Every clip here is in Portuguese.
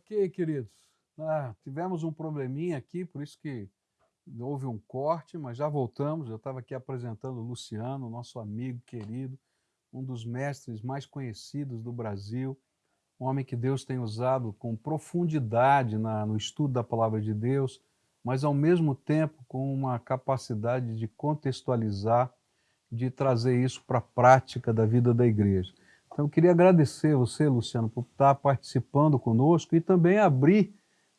Ok, queridos. Ah, tivemos um probleminha aqui, por isso que houve um corte, mas já voltamos. Eu estava aqui apresentando o Luciano, nosso amigo querido, um dos mestres mais conhecidos do Brasil, um homem que Deus tem usado com profundidade na, no estudo da palavra de Deus, mas ao mesmo tempo com uma capacidade de contextualizar, de trazer isso para a prática da vida da igreja. Então, eu queria agradecer você, Luciano, por estar participando conosco e também abrir,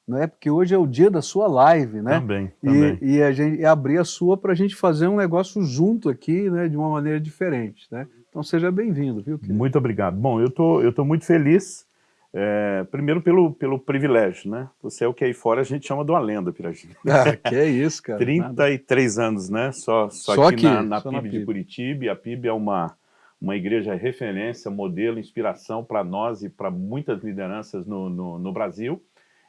não é? Porque hoje é o dia da sua live, né? Também, também. E, e a gente e abrir a sua para a gente fazer um negócio junto aqui, né? De uma maneira diferente, né? Então, seja bem-vindo, viu? Querido? Muito obrigado. Bom, eu tô, eu tô muito feliz. É, primeiro pelo, pelo privilégio, né? Você é o que aí fora a gente chama de uma lenda, Piragina. Ah, que é isso, cara. 33 Nada. anos, né? Só, só, só aqui, aqui, na, na, PIB, na PIB de Curitiba. A PIB é uma, uma igreja referência, modelo, inspiração para nós e para muitas lideranças no, no, no, Brasil.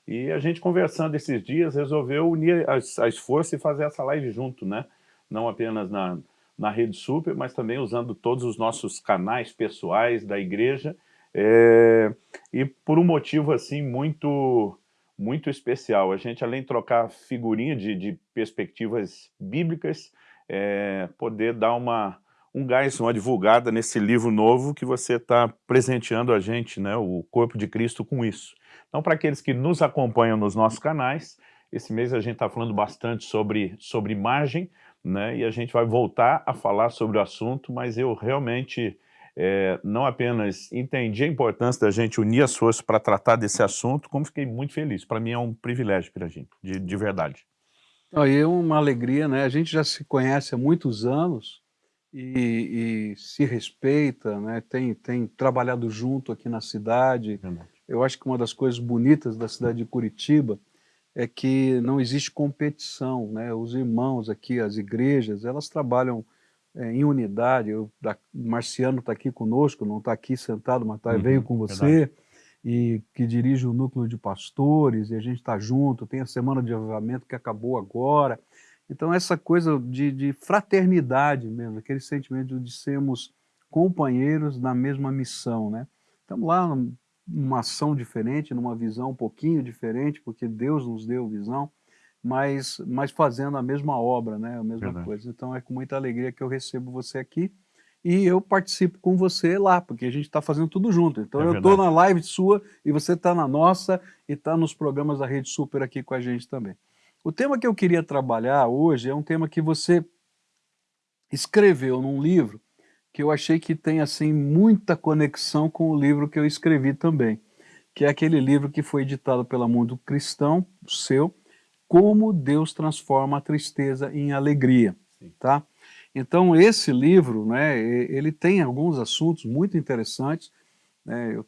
E a gente conversando esses dias resolveu unir as, as forças e fazer essa live junto, né? Não apenas na, na Rede Super, mas também usando todos os nossos canais pessoais da igreja. É, e por um motivo assim muito muito especial. A gente, além de trocar figurinha de, de perspectivas bíblicas, é, poder dar uma, um gás, uma divulgada nesse livro novo que você está presenteando a gente, né, o Corpo de Cristo, com isso. Então, para aqueles que nos acompanham nos nossos canais, esse mês a gente está falando bastante sobre, sobre imagem, né, e a gente vai voltar a falar sobre o assunto, mas eu realmente é, não apenas entendi a importância da gente unir as forças para tratar desse assunto, como fiquei muito feliz. Para mim é um privilégio, Piragim, de, de verdade. É uma alegria, né? A gente já se conhece há muitos anos, e, e, se respeita, né? tem, tem trabalhado junto aqui na cidade. Verdade. Eu acho que uma das coisas bonitas da cidade de Curitiba é que não existe competição. Né? Os irmãos aqui, as igrejas, elas trabalham é, em unidade. Eu, da, Marciano está aqui conosco, não está aqui sentado, mas tá, uhum, veio com você. Verdade. E que dirige o núcleo de pastores, e a gente está junto. Tem a semana de avivamento que acabou agora. Então, essa coisa de, de fraternidade mesmo, aquele sentimento de sermos companheiros na mesma missão, né? Estamos lá numa ação diferente, numa visão um pouquinho diferente, porque Deus nos deu visão, mas, mas fazendo a mesma obra, né? A mesma Verdade. coisa. Então, é com muita alegria que eu recebo você aqui e eu participo com você lá, porque a gente está fazendo tudo junto. Então, é eu estou na live sua e você está na nossa e está nos programas da Rede Super aqui com a gente também. O tema que eu queria trabalhar hoje é um tema que você escreveu num livro que eu achei que tem assim muita conexão com o livro que eu escrevi também, que é aquele livro que foi editado pela Mundo Cristão, seu, Como Deus Transforma a Tristeza em Alegria, tá? Então esse livro, né, ele tem alguns assuntos muito interessantes, né, eu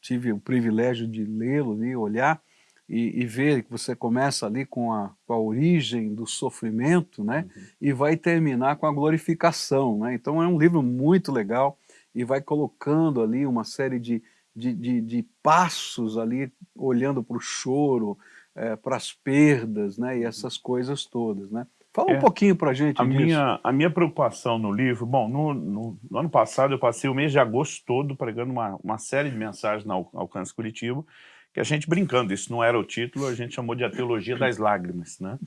tive o privilégio de lê-lo e olhar, e, e ver que você começa ali com a, com a origem do sofrimento, né? Uhum. E vai terminar com a glorificação, né? Então é um livro muito legal e vai colocando ali uma série de, de, de, de passos ali, olhando para o choro, é, para as perdas, né? E uhum. essas coisas todas, né? Fala é, um pouquinho para a gente disso. Minha, a minha preocupação no livro, bom, no, no, no, ano passado eu passei o mês de agosto todo pregando uma, uma série de mensagens na Alcance Curitiba, que a gente brincando, isso não era o título, a gente chamou de a teologia das lágrimas, né?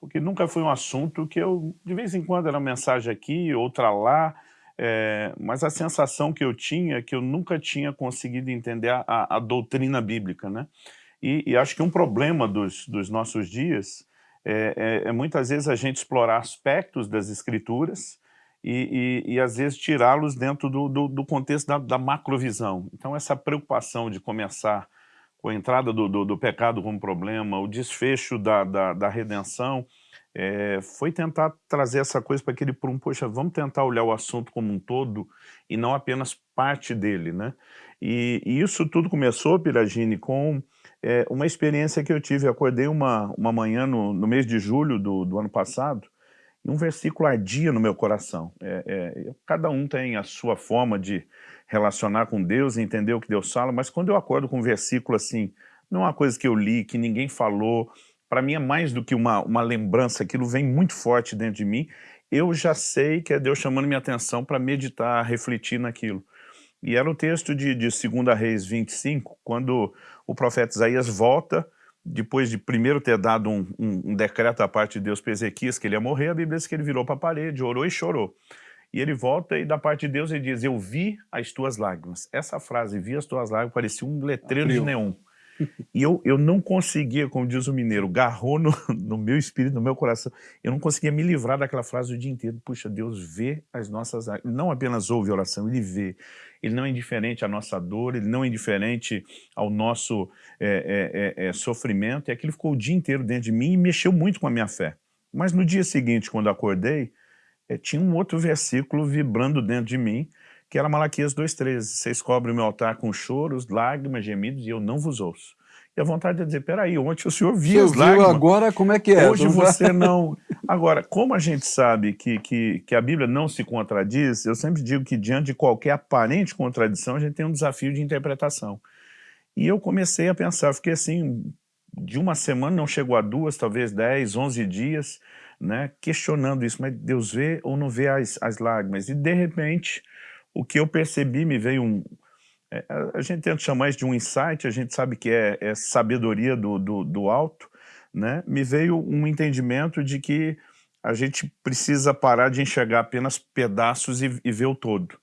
Porque nunca foi um assunto que eu, de vez em quando, era uma mensagem aqui, outra lá, é, mas a sensação que eu tinha é que eu nunca tinha conseguido entender a, a doutrina bíblica, né? E, e, acho que um problema dos, dos nossos dias é, é, é, muitas vezes a gente explorar aspectos das escrituras e, e, e às vezes tirá-los dentro do, do, do contexto da, da macrovisão. Então essa preocupação de começar com a entrada do, do, do, pecado como problema, o desfecho da, da, da redenção, é, foi tentar trazer essa coisa para aquele por um, poxa, vamos tentar olhar o assunto como um todo e não apenas parte dele, né? E, e isso tudo começou, Piragine, com é, uma experiência que eu tive. Eu acordei uma, uma manhã no, no mês de julho do, do ano passado e um versículo ardia no meu coração. É, é, cada um tem a sua forma de relacionar com Deus, entender o que Deus fala, mas quando eu acordo com um versículo assim, não é uma coisa que eu li, que ninguém falou, para mim é mais do que uma, uma lembrança, aquilo vem muito forte dentro de mim, eu já sei que é Deus chamando minha atenção para meditar, refletir naquilo. E era o texto de, de 2 Reis 25, quando o profeta Isaías volta, depois de primeiro ter dado um, um, um decreto da parte de Deus para Ezequias que ele ia morrer, a Bíblia diz que ele virou para a parede, orou e chorou. E ele volta e da parte de Deus ele diz, eu vi as tuas lágrimas. Essa frase, vi as tuas lágrimas, parecia um letreiro Abriu. de neon. E eu, eu não conseguia, como diz o mineiro, garrou no, no meu espírito, no meu coração, eu não conseguia me livrar daquela frase o dia inteiro. Puxa, Deus vê as nossas... Não apenas ouve a oração, Ele vê. Ele não é indiferente à nossa dor, Ele não é indiferente ao nosso é, é, é sofrimento. E aquilo ficou o dia inteiro dentro de mim e mexeu muito com a minha fé. Mas no dia seguinte, quando acordei, é, tinha um outro versículo vibrando dentro de mim, que era Malaquias 2,13. Vocês cobrem o meu altar com choros, lágrimas, gemidos, e eu não vos ouço. E a vontade de dizer, peraí, ontem o senhor via as lágrimas. agora como é que é? Hoje você não... Agora, como a gente sabe que, que, que a Bíblia não se contradiz, eu sempre digo que diante de qualquer aparente contradição, a gente tem um desafio de interpretação. E eu comecei a pensar, fiquei assim, de uma semana, não chegou a duas, talvez dez, onze dias, né, questionando isso, mas Deus vê ou não vê as, as lágrimas? E de repente, o que eu percebi, me veio um... É, a gente tenta chamar isso de um insight, a gente sabe que é, é sabedoria do, do, do alto, né? me veio um entendimento de que a gente precisa parar de enxergar apenas pedaços e, e ver o todo.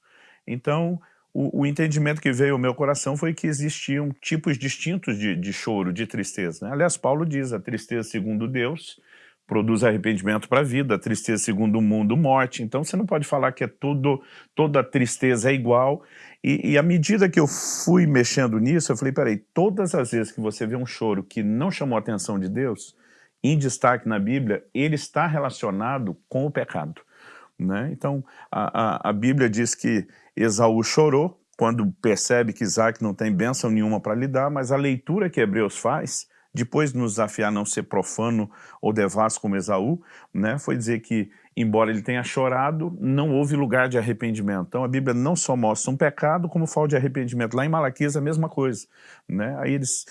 Então, o, o, entendimento que veio ao meu coração foi que existiam tipos distintos de, de choro, de tristeza. Né? Aliás, Paulo diz, a tristeza segundo Deus produz arrependimento para a vida, tristeza segundo o mundo, morte. Então você não pode falar que é tudo, toda tristeza é igual. E, e à medida que eu fui mexendo nisso, eu falei, peraí, todas as vezes que você vê um choro que não chamou a atenção de Deus, em destaque na Bíblia, ele está relacionado com o pecado. Né? Então, a, a, a Bíblia diz que Esaú chorou quando percebe que Isaac não tem bênção nenhuma para lhe dar, mas a leitura que Hebreus faz depois de nos desafiar a não ser profano ou devasso como Esaú, né, foi dizer que, embora ele tenha chorado, não houve lugar de arrependimento. Então a Bíblia não só mostra um pecado, como falta de arrependimento. Lá em Malaquias a mesma coisa. Né? Aí eles,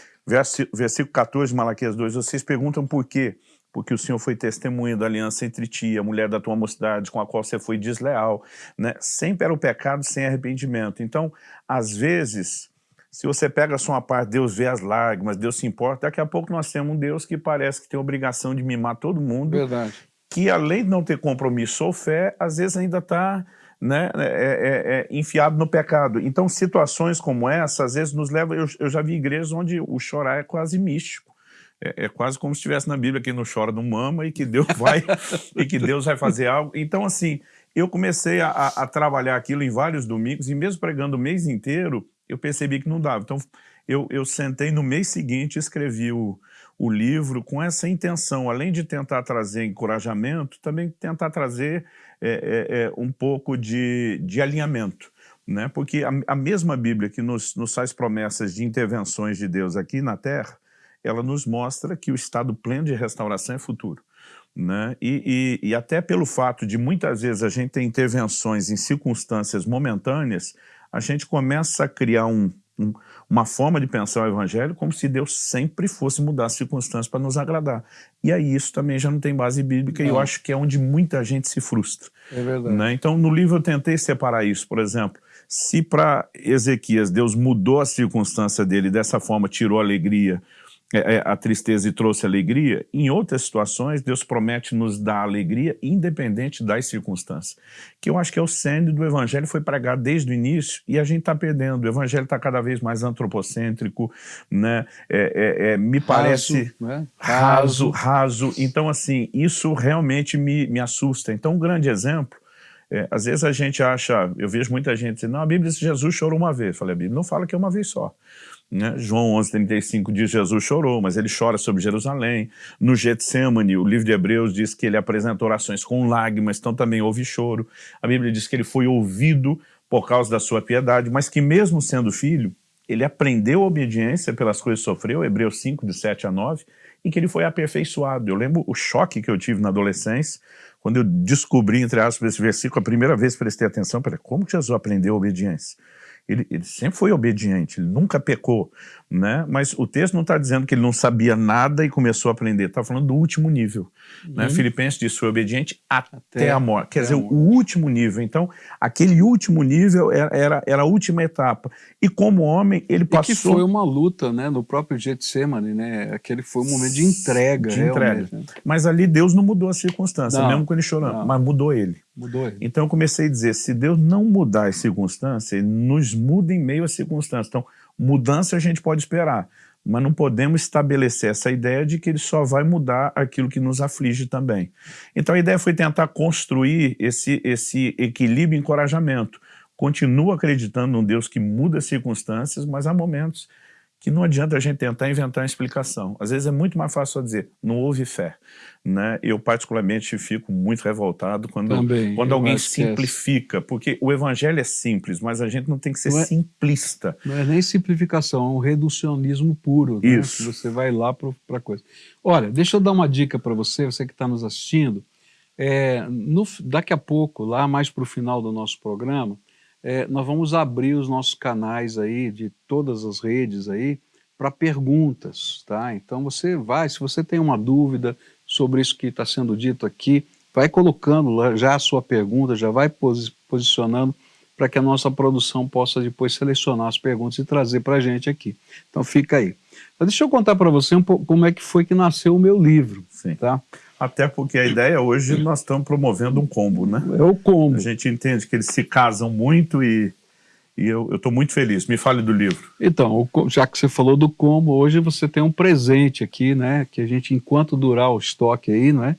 versículo 14 de Malaquias 2, vocês perguntam por quê? porque o Senhor foi testemunha da aliança entre ti, a mulher da tua mocidade, com a qual você foi desleal. Né? Sempre era o pecado sem arrependimento. Então, às vezes, se você pega só uma parte, Deus vê as lágrimas, Deus se importa, daqui a pouco nós temos um Deus que parece que tem obrigação de mimar todo mundo. Verdade. Que além de não ter compromisso ou fé, às vezes ainda está né, é, é, é, enfiado no pecado. Então situações como essa, às vezes nos levam, eu, eu já vi igrejas onde o chorar é quase místico. É, é, quase como se estivesse na Bíblia que não chora, não mama e que Deus vai e que Deus vai fazer algo. Então, assim, eu comecei a, a, trabalhar aquilo em vários domingos e mesmo pregando o mês inteiro, eu percebi que não dava. Então, eu, eu sentei no mês seguinte escrevi o, o livro com essa intenção, além de tentar trazer encorajamento, também tentar trazer é, é, é, um pouco de, de alinhamento. Né? Porque a, a mesma Bíblia que nos, nos faz promessas de intervenções de Deus aqui na Terra, ela nos mostra que o estado pleno de restauração é futuro. Né? E, e, e, até pelo fato de muitas vezes a gente ter intervenções em circunstâncias momentâneas, a gente começa a criar um, um, uma forma de pensar o evangelho como se Deus sempre fosse mudar as circunstâncias para nos agradar. E aí isso também já não tem base bíblica e eu acho que é onde muita gente se frustra. É verdade. Né? Então no livro eu tentei separar isso, por exemplo, se para Ezequias Deus mudou a circunstância dele dessa forma, tirou a alegria, é, é, a tristeza e trouxe alegria, em outras situações Deus promete nos dar alegria independente das circunstâncias. Que eu acho que é o centro do Evangelho, foi pregado desde o início e a gente está perdendo. O Evangelho está cada vez mais antropocêntrico, né? É, é, é me parece raso, né? raso, raso. Então assim, isso realmente me, me assusta. Então um grande exemplo é, às vezes a gente acha, eu vejo muita gente dizendo, não, a Bíblia diz que Jesus chorou uma vez. Eu falei, a Bíblia não fala que é uma vez só. Né? João 11,35 diz Jesus chorou, mas ele chora sobre Jerusalém. No Getsemane, o livro de Hebreus diz que ele apresenta orações com lágrimas, então também houve choro. A Bíblia diz que ele foi ouvido por causa da sua piedade, mas que mesmo sendo filho, ele aprendeu a obediência pelas coisas que sofreu, Hebreus 5, de 7 a 9, e que ele foi aperfeiçoado. Eu lembro o choque que eu tive na adolescência, quando eu descobri, entre aspas, esse versículo, a primeira vez prestei atenção, para como Jesus aprendeu a obediência? Ele, ele sempre foi obediente, ele nunca pecou, né? mas o texto não está dizendo que ele não sabia nada e começou a aprender, está falando do último nível. Né? Uhum. Né? Filipenses diz, foi obediente até, até a morte, quer dizer, o último nível. Então, aquele último nível era, era, era, a última etapa. E como homem, ele passou... E que foi uma luta, né? no próprio Getsemane, né? aquele foi um momento de entrega. De entrega. Né? Mas ali Deus não mudou a circunstância, não, mesmo com ele chorando, mas mudou ele. Mudou ele. Então eu comecei a dizer, se Deus não mudar as circunstâncias, ele nos muda em meio às circunstâncias. Então, mudança a gente pode esperar, mas não podemos estabelecer essa ideia de que ele só vai mudar aquilo que nos aflige também. Então a ideia foi tentar construir esse, esse equilíbrio e encorajamento. Continuo acreditando num Deus que muda as circunstâncias, mas há momentos que não adianta a gente tentar inventar uma explicação. Às vezes é muito mais fácil só dizer, não houve fé. Né? Eu particularmente fico muito revoltado quando, Também, quando alguém é simplifica, é. porque o evangelho é simples, mas a gente não tem que ser não é, simplista. Não é nem simplificação, é um reducionismo puro. Né? Isso. Você vai lá para a coisa. Olha, deixa eu dar uma dica para você, você que está nos assistindo. É, no, daqui a pouco, lá mais para o final do nosso programa, é, nós vamos abrir os nossos canais aí, de todas as redes aí, para perguntas, tá? Então você vai, se você tem uma dúvida sobre isso que está sendo dito aqui, vai colocando já a sua pergunta, já vai posicionando para que a nossa produção possa depois selecionar as perguntas e trazer para a gente aqui. Então fica aí. Mas deixa eu contar para você um pouco como é que foi que nasceu o meu livro, Sim. tá? Até porque a ideia hoje nós estamos promovendo um combo, né? É o combo. A gente entende que eles se casam muito e, e eu estou muito feliz. Me fale do livro. Então, já que você falou do combo, hoje você tem um presente aqui, né? Que a gente, enquanto durar o estoque aí, né?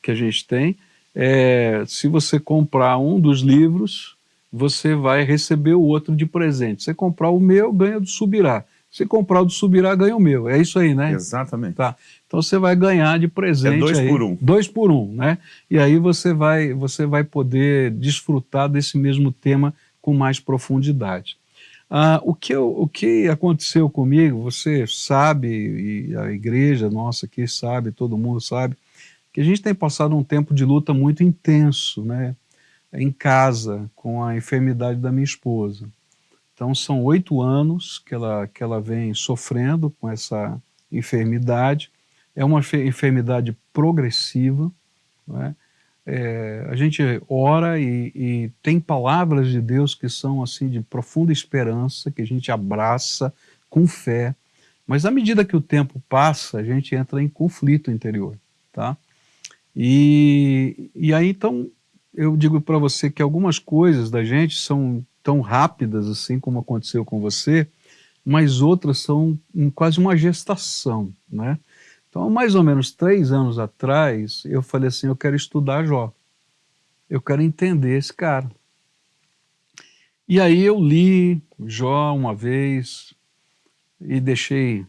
Que a gente tem, é, se você comprar um dos livros, você vai receber o outro de presente. Se você comprar o meu, ganha do Subirá. Se comprar o do Subirá, ganha o meu. É isso aí, né? Exatamente. Tá. Então você vai ganhar de presente. É dois aí, por um. Dois por um, né? E aí você vai, você vai poder desfrutar desse mesmo tema com mais profundidade. Ah, o, que eu, o que aconteceu comigo, você sabe, e a igreja nossa aqui sabe, todo mundo sabe, que a gente tem passado um tempo de luta muito intenso, né? Em casa, com a enfermidade da minha esposa. Então são oito anos que ela, que ela vem sofrendo com essa enfermidade é uma enfermidade progressiva, é? É, a gente ora e, e, tem palavras de Deus que são assim de profunda esperança, que a gente abraça com fé, mas à medida que o tempo passa, a gente entra em conflito interior, tá? E, e aí então eu digo para você que algumas coisas da gente são tão rápidas assim como aconteceu com você, mas outras são quase uma gestação, né? Então, mais ou menos três anos atrás, eu falei assim, eu quero estudar Jó. Eu quero entender esse cara. E aí eu li Jó uma vez e deixei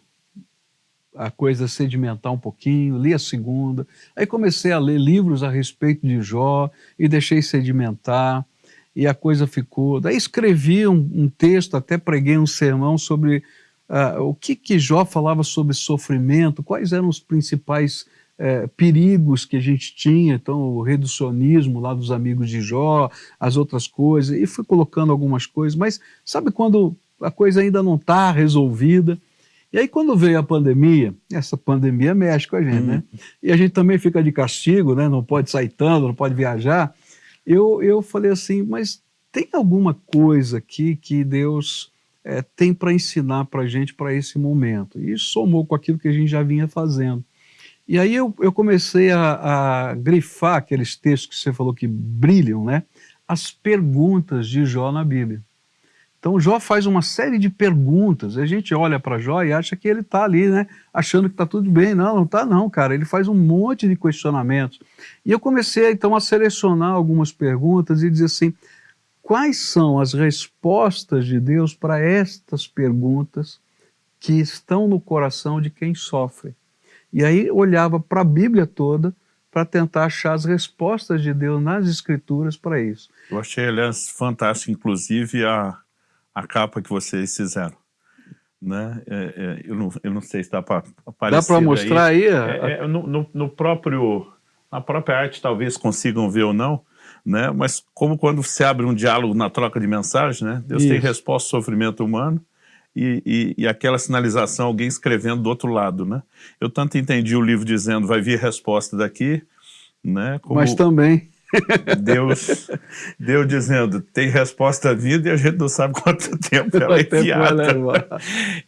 a coisa sedimentar um pouquinho, li a segunda, aí comecei a ler livros a respeito de Jó e deixei sedimentar e a coisa ficou... Daí escrevi um, um texto, até preguei um sermão sobre Uh, o que, que Jó falava sobre sofrimento, quais eram os principais uh, perigos que a gente tinha, então o reducionismo lá dos amigos de Jó, as outras coisas, e fui colocando algumas coisas, mas sabe quando a coisa ainda não está resolvida? E aí quando veio a pandemia, essa pandemia mexe com a gente, né? Uhum. E a gente também fica de castigo, né? não pode sair tanto, não pode viajar, eu, eu falei assim, mas tem alguma coisa aqui que Deus é, tem para ensinar para a gente para esse momento. E somou com aquilo que a gente já vinha fazendo. E aí eu, eu comecei a, a, grifar aqueles textos que você falou que brilham, né? As perguntas de Jó na Bíblia. Então Jó faz uma série de perguntas, a gente olha para Jó e acha que ele está ali, né? Achando que está tudo bem. Não, não está não, cara. Ele faz um monte de questionamentos. E eu comecei então a selecionar algumas perguntas e dizer assim, quais são as respostas de Deus para estas perguntas que estão no coração de quem sofre. E aí olhava para a Bíblia toda para tentar achar as respostas de Deus nas Escrituras para isso. Eu achei, aliás, fantástico, inclusive, a, a capa que vocês fizeram. Né? É, é, eu, não, eu não sei se dá para aparecer Dá para mostrar aí? aí é, é, no, no, no próprio, na própria arte talvez consigam ver ou não, né? mas como quando se abre um diálogo na troca de mensagem, né? Deus Isso. tem resposta ao sofrimento humano, e, e, e, aquela sinalização, alguém escrevendo do outro lado, né? Eu tanto entendi o livro dizendo, vai vir resposta daqui, né? Como... Mas também Deus, Deus dizendo, tem resposta vida e a gente não sabe quanto tempo ela é enfiada.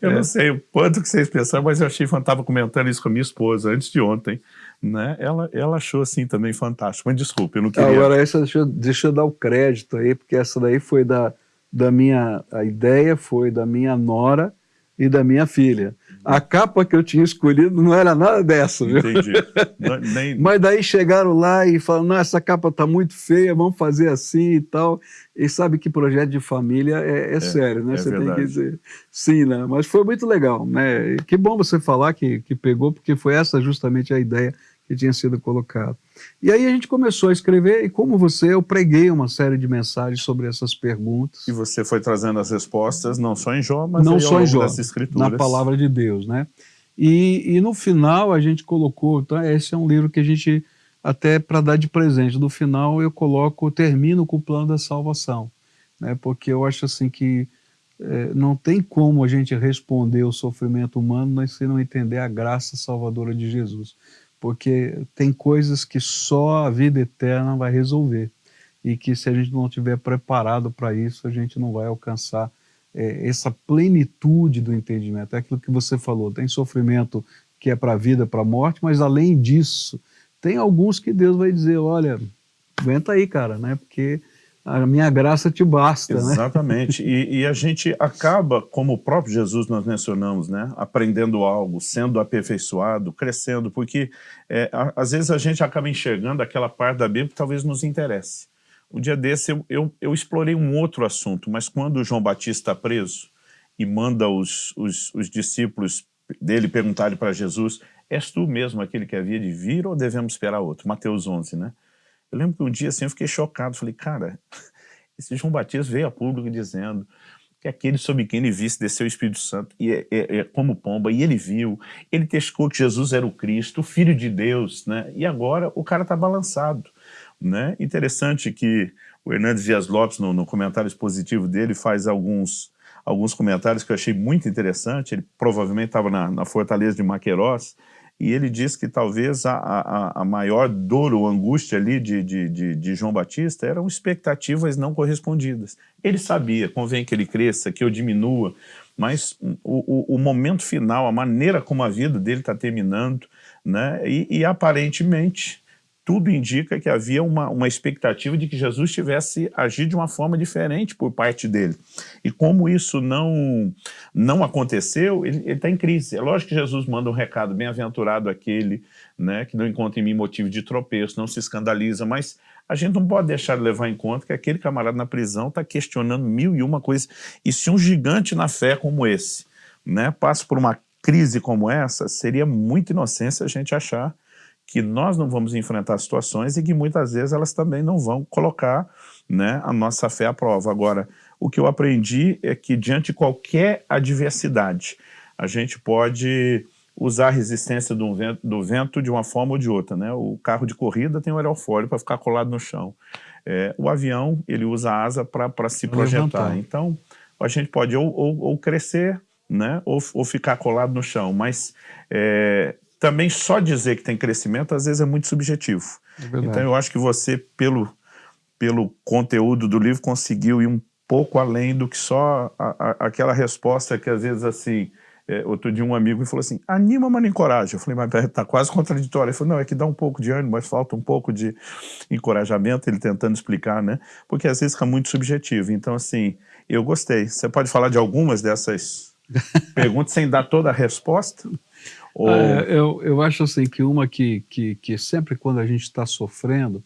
Eu é. não sei o quanto que vocês pensaram, mas eu achei fantástico. Estava comentando isso com a minha esposa antes de ontem. Né? Ela, ela achou assim também fantástico. Mas desculpe, eu não queria... Agora, essa, deixa, eu, deixa eu dar o crédito aí, porque essa daí foi da, da minha... A ideia foi da minha nora e da minha filha. A capa que eu tinha escolhido não era nada dessa, viu? Entendi. Nem... Mas daí chegaram lá e falaram, não, essa capa está muito feia, vamos fazer assim e tal. E sabe que projeto de família é, é, é sério, né? É você verdade. tem que dizer sim, né? Mas foi muito legal, né? E que bom você falar que, que pegou, porque foi essa justamente a ideia que tinha sido colocado. E aí a gente começou a escrever, e como você, eu preguei uma série de mensagens sobre essas perguntas. E você foi trazendo as respostas, não só em Jó, mas não só em Jó, na palavra de Deus, né? E, e no final a gente colocou, então esse é um livro que a gente, até para dar de presente, no final eu coloco, termino com o plano da salvação, né? Porque eu acho assim que é, não tem como a gente responder o sofrimento humano se não entender a graça salvadora de Jesus porque tem coisas que só a vida eterna vai resolver e que se a gente não estiver preparado para isso, a gente não vai alcançar é, essa plenitude do entendimento. É aquilo que você falou, tem sofrimento que é para a vida, para a morte, mas além disso, tem alguns que Deus vai dizer, olha, aguenta aí, cara, né? Porque a minha graça te basta, né? Exatamente, né? e, e, a gente acaba, como o próprio Jesus nós mencionamos, né? aprendendo algo, sendo aperfeiçoado, crescendo, porque é, a, às vezes a gente acaba enxergando aquela parte da Bíblia que talvez nos interesse. Um dia desse eu, eu, eu explorei um outro assunto, mas quando João Batista está preso e manda os, os, os discípulos dele perguntarem para Jesus, és tu mesmo aquele que havia de vir ou devemos esperar outro? Mateus 11, né? Eu lembro que um dia assim eu fiquei chocado, falei, cara, esse João Batista veio a público dizendo que aquele sobre quem ele visse desceu o Espírito Santo e é, é, é, como pomba, e ele viu, ele testou que Jesus era o Cristo, o Filho de Deus, né? E agora o cara está balançado, né? Interessante que o Hernandes Dias Lopes, no, no comentário expositivo dele, faz alguns, alguns comentários que eu achei muito interessante, ele provavelmente estava na, na Fortaleza de Maqueros, e ele diz que talvez a, a, a maior dor ou angústia ali de, de, de, de, João Batista eram expectativas não correspondidas. Ele sabia, convém que ele cresça, que eu diminua, mas o, o, o momento final, a maneira como a vida dele está terminando, né, e, e aparentemente tudo indica que havia uma, uma expectativa de que Jesus tivesse agido de uma forma diferente por parte dele. E como isso não, não aconteceu, ele está em crise. É lógico que Jesus manda um recado, bem-aventurado aquele né, que não encontra em mim motivo de tropeço, não se escandaliza, mas a gente não pode deixar de levar em conta que aquele camarada na prisão está questionando mil e uma coisas. E se um gigante na fé como esse né, passa por uma crise como essa, seria muita inocência a gente achar que nós não vamos enfrentar situações e que muitas vezes elas também não vão colocar né, a nossa fé à prova. Agora, o que eu aprendi é que diante de qualquer adversidade, a gente pode usar a resistência do vento, do vento de uma forma ou de outra. Né? O carro de corrida tem o aerofólio para ficar colado no chão. É, o avião, ele usa a asa para se projetar. Levantar. Então, a gente pode ou, ou, ou crescer, né, ou, ou, ficar colado no chão, mas é, também só dizer que tem crescimento, às vezes é muito subjetivo. É então eu acho que você, pelo, pelo conteúdo do livro, conseguiu ir um pouco além do que só a, a, aquela resposta que às vezes assim, é, outro dia um amigo me falou assim, anima, mas não encoraja. Eu falei, mas está quase contraditório. Ele falou, não, é que dá um pouco de ânimo, mas falta um pouco de encorajamento, ele tentando explicar, né? Porque às vezes fica muito subjetivo. Então, assim, eu gostei. Você pode falar de algumas dessas perguntas sem dar toda a resposta? Ou... Ah, eu, eu acho assim que uma que, que, que sempre quando a gente está sofrendo,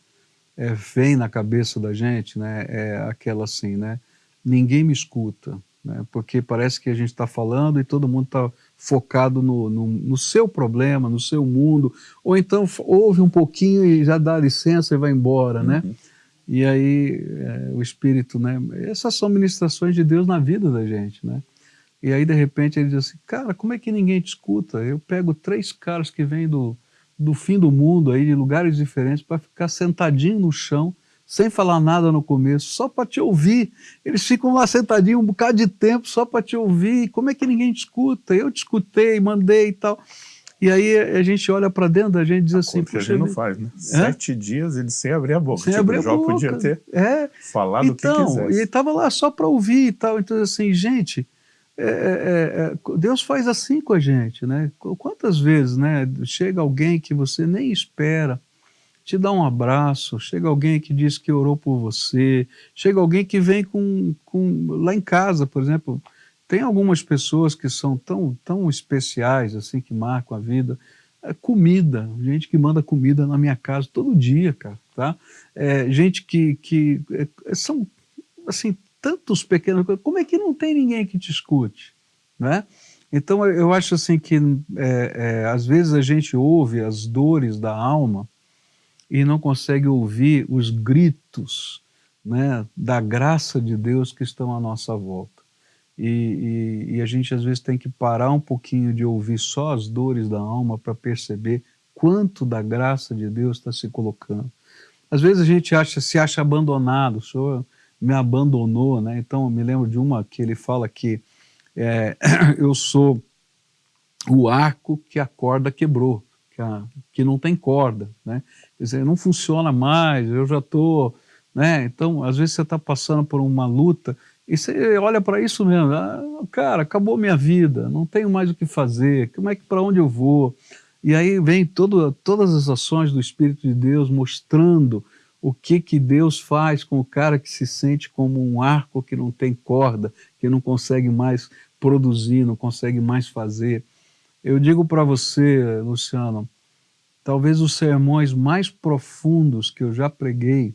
é, vem na cabeça da gente, né, é aquela assim, né, ninguém me escuta, né, porque parece que a gente está falando e todo mundo está focado no, no, no, seu problema, no seu mundo, ou então ouve um pouquinho e já dá licença e vai embora, né, uhum. e aí é, o Espírito, né, essas são ministrações de Deus na vida da gente, né, e aí, de repente, ele diz assim, cara, como é que ninguém te escuta? Eu pego três caras que vêm do, do fim do mundo, aí, de lugares diferentes, para ficar sentadinho no chão, sem falar nada no começo, só para te ouvir. Eles ficam lá sentadinhos um bocado de tempo só para te ouvir. Como é que ninguém te escuta? Eu te escutei, mandei e tal. E aí a gente olha para dentro da gente e diz assim... Puxa, a gente não faz, né? É? Sete dias ele sem abrir a boca. Sem tipo, abrir a boca. podia ter é. falado então, o que quisesse. E ele estava lá só para ouvir e tal. Então, assim, gente, é, é, é, é, Deus faz assim com a gente, né? Quantas vezes, né? Chega alguém que você nem espera, te dá um abraço, chega alguém que diz que orou por você, chega alguém que vem com, com lá em casa, por exemplo, tem algumas pessoas que são tão, tão especiais, assim, que marcam a vida. É comida, gente que manda comida na minha casa todo dia, cara, tá? É, gente que, que é, são, assim, tantos pequenos... Como é que não tem ninguém que te escute, né? Então, eu acho assim que, é, é, às vezes a gente ouve as dores da alma e não consegue ouvir os gritos né, da graça de Deus que estão à nossa volta. E, e, e, a gente às vezes tem que parar um pouquinho de ouvir só as dores da alma para perceber quanto da graça de Deus está se colocando. Às vezes a gente acha, se acha abandonado, o Senhor me abandonou, né? Então eu me lembro de uma que ele fala que é, eu sou o arco que a corda quebrou, que, a, que não tem corda, né? Quer dizer, não funciona mais, eu já estou... Né? Então, às vezes você está passando por uma luta e você olha para isso mesmo, ah, cara, acabou minha vida, não tenho mais o que fazer, como é que para onde eu vou? E aí vem todo, todas as ações do Espírito de Deus mostrando o que, que Deus faz com o cara que se sente como um arco que não tem corda, que não consegue mais produzir, não consegue mais fazer. Eu digo para você, Luciano, talvez os sermões mais profundos que eu já preguei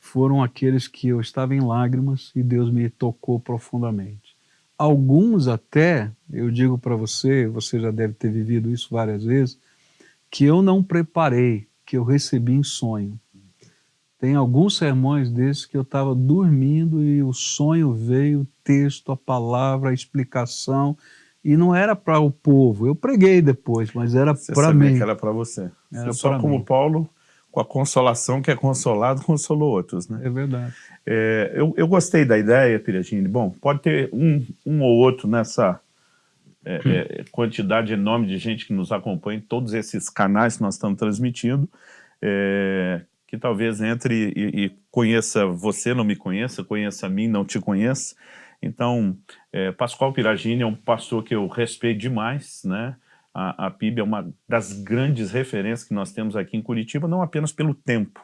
foram aqueles que eu estava em lágrimas e Deus me tocou profundamente. Alguns até, eu digo para você, você já deve ter vivido isso várias vezes, que eu não preparei, que eu recebi em sonho. Tem alguns sermões desses que eu estava dormindo e o sonho veio, o texto, a palavra, a explicação, e não era para o povo. Eu preguei depois, mas era para mim. que era para você. Era só como mim. Paulo com a consolação que é consolado, consolou outros. Né? É verdade. É, eu, eu gostei da ideia, Piragini. Bom, pode ter um, um ou outro nessa é, é, quantidade enorme de gente que nos acompanha em todos esses canais que nós estamos transmitindo, é, que talvez entre e, e, conheça você, não me conheça, conheça a mim, não te conheça. Então, é, Pascoal Piragini é um pastor que eu respeito demais, né? A, a PIB é uma das grandes referências que nós temos aqui em Curitiba, não apenas pelo tempo,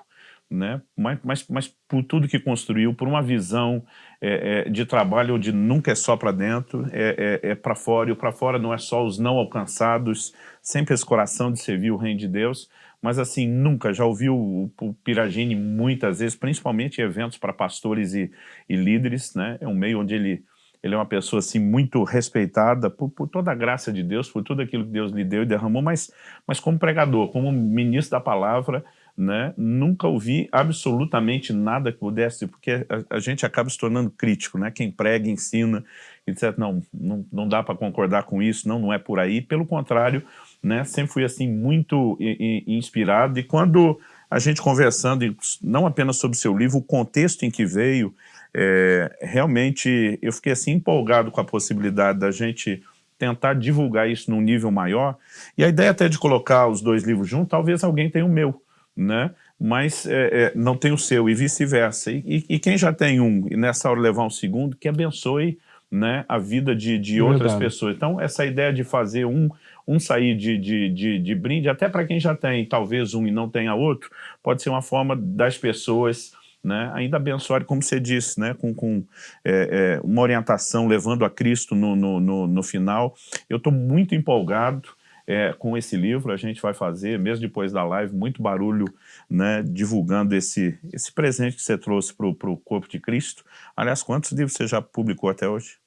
né? mas, mas, mas por tudo que construiu, por uma visão é, é, de trabalho onde nunca é só para dentro, é, é, é para fora, e o para fora não é só os não alcançados, sempre esse coração de servir o reino de Deus, mas assim, nunca, já ouviu o, o Piragini muitas vezes, principalmente em eventos para pastores e, e líderes, né? é um meio onde ele ele é uma pessoa assim muito respeitada por, por, toda a graça de Deus, por tudo aquilo que Deus lhe deu e derramou, mas, mas como pregador, como ministro da palavra, né, nunca ouvi absolutamente nada que pudesse, porque a, a gente acaba se tornando crítico, né, quem prega, ensina, etc, não, não, não dá para concordar com isso, não, não é por aí, pelo contrário, né, sempre fui assim muito inspirado, e quando a gente conversando, não apenas sobre o seu livro, o contexto em que veio, é, realmente eu fiquei assim empolgado com a possibilidade da gente tentar divulgar isso num nível maior, e a ideia até de colocar os dois livros juntos, talvez alguém tenha o meu, né? mas é, é, não tem o seu, e vice-versa. E, e, quem já tem um, e nessa hora levar um segundo, que abençoe né, a vida de, de outras pessoas. Então, essa ideia de fazer um, um sair de, de, de, de brinde, até para quem já tem talvez um e não tenha outro, pode ser uma forma das pessoas né, ainda abençoar, como você disse, né, com, com é, é, uma orientação levando a Cristo no, no, no, no final. Eu estou muito empolgado é, com esse livro, a gente vai fazer, mesmo depois da live, muito barulho né, divulgando esse, esse presente que você trouxe para o Corpo de Cristo. Aliás, quantos livros você já publicou até hoje?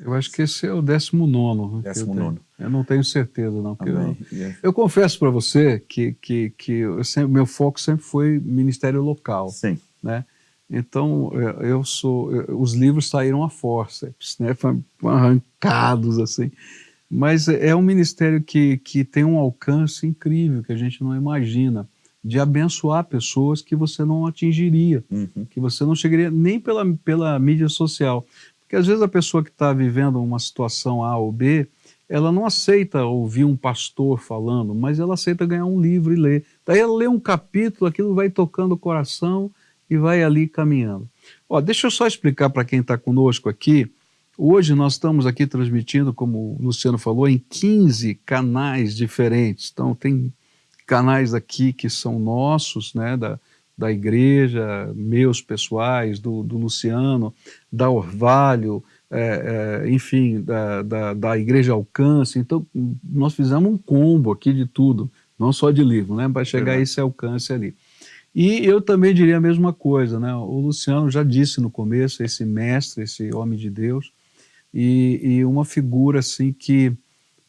Eu acho que esse é o 19 Décimo eu, nono. eu não tenho certeza, não. Eu, eu, confesso para você que, que, que sempre, meu foco sempre foi ministério local. Sim né? Então, é, eu sou, os livros saíram a forceps, né? Foram arrancados, assim. Mas é um ministério que, que tem um alcance incrível, que a gente não imagina. de abençoar pessoas que você não atingiria, uhum. que você não chegaria nem pela, pela mídia social. Porque às vezes a pessoa que está vivendo uma situação A ou B, ela não aceita ouvir um pastor falando, mas ela aceita ganhar um livro e ler. Daí ela lê um capítulo, aquilo vai tocando o coração e vai ali caminhando. Ó, deixa eu só explicar para quem está conosco aqui. Hoje nós estamos aqui transmitindo, como o Luciano falou, em 15 canais diferentes. Então tem canais aqui que são nossos, né, da, da igreja, meus pessoais, do, do Luciano, da Orvalho, é, é, enfim, da, da, da, Igreja Alcance. Então, nós fizemos um combo aqui de tudo, não só de livro, né, para chegar a esse alcance ali. E eu também diria a mesma coisa, né? O Luciano já disse no começo, esse mestre, esse homem de Deus, e, e uma figura assim que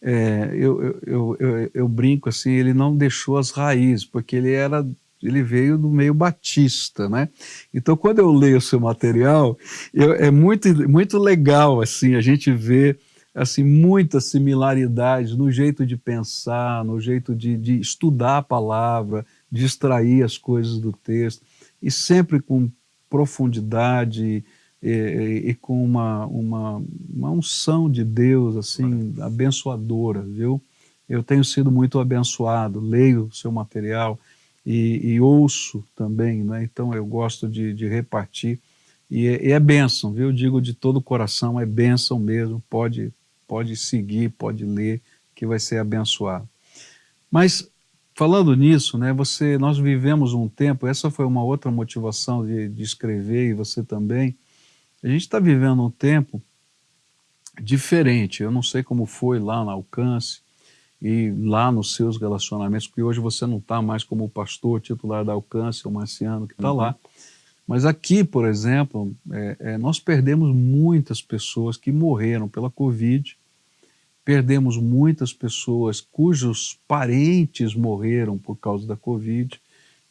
é, eu, eu, eu, eu, brinco assim, ele não deixou as raízes, porque ele era ele veio do meio batista, né? Então, quando eu leio o seu material, eu, é muito, muito legal, assim, a gente vê, assim, muitas similaridades no jeito de pensar, no jeito de, de estudar a palavra, de extrair as coisas do texto, e sempre com profundidade, e, e, com uma, uma, uma unção de Deus, assim, abençoadora, viu? Eu tenho sido muito abençoado, leio o seu material e, e ouço também, né? então eu gosto de, de repartir, e é, e é bênção, viu? Eu digo de todo o coração, é bênção mesmo, pode, pode seguir, pode ler, que vai ser abençoado. Mas falando nisso, né, você, nós vivemos um tempo, essa foi uma outra motivação de, de escrever, e você também, a gente está vivendo um tempo diferente. Eu não sei como foi lá no Alcance e lá nos seus relacionamentos, porque hoje você não está mais como o pastor titular da Alcance, o Marciano que está uhum. lá. Mas aqui, por exemplo, é, é, nós perdemos muitas pessoas que morreram pela Covid, perdemos muitas pessoas cujos parentes morreram por causa da Covid.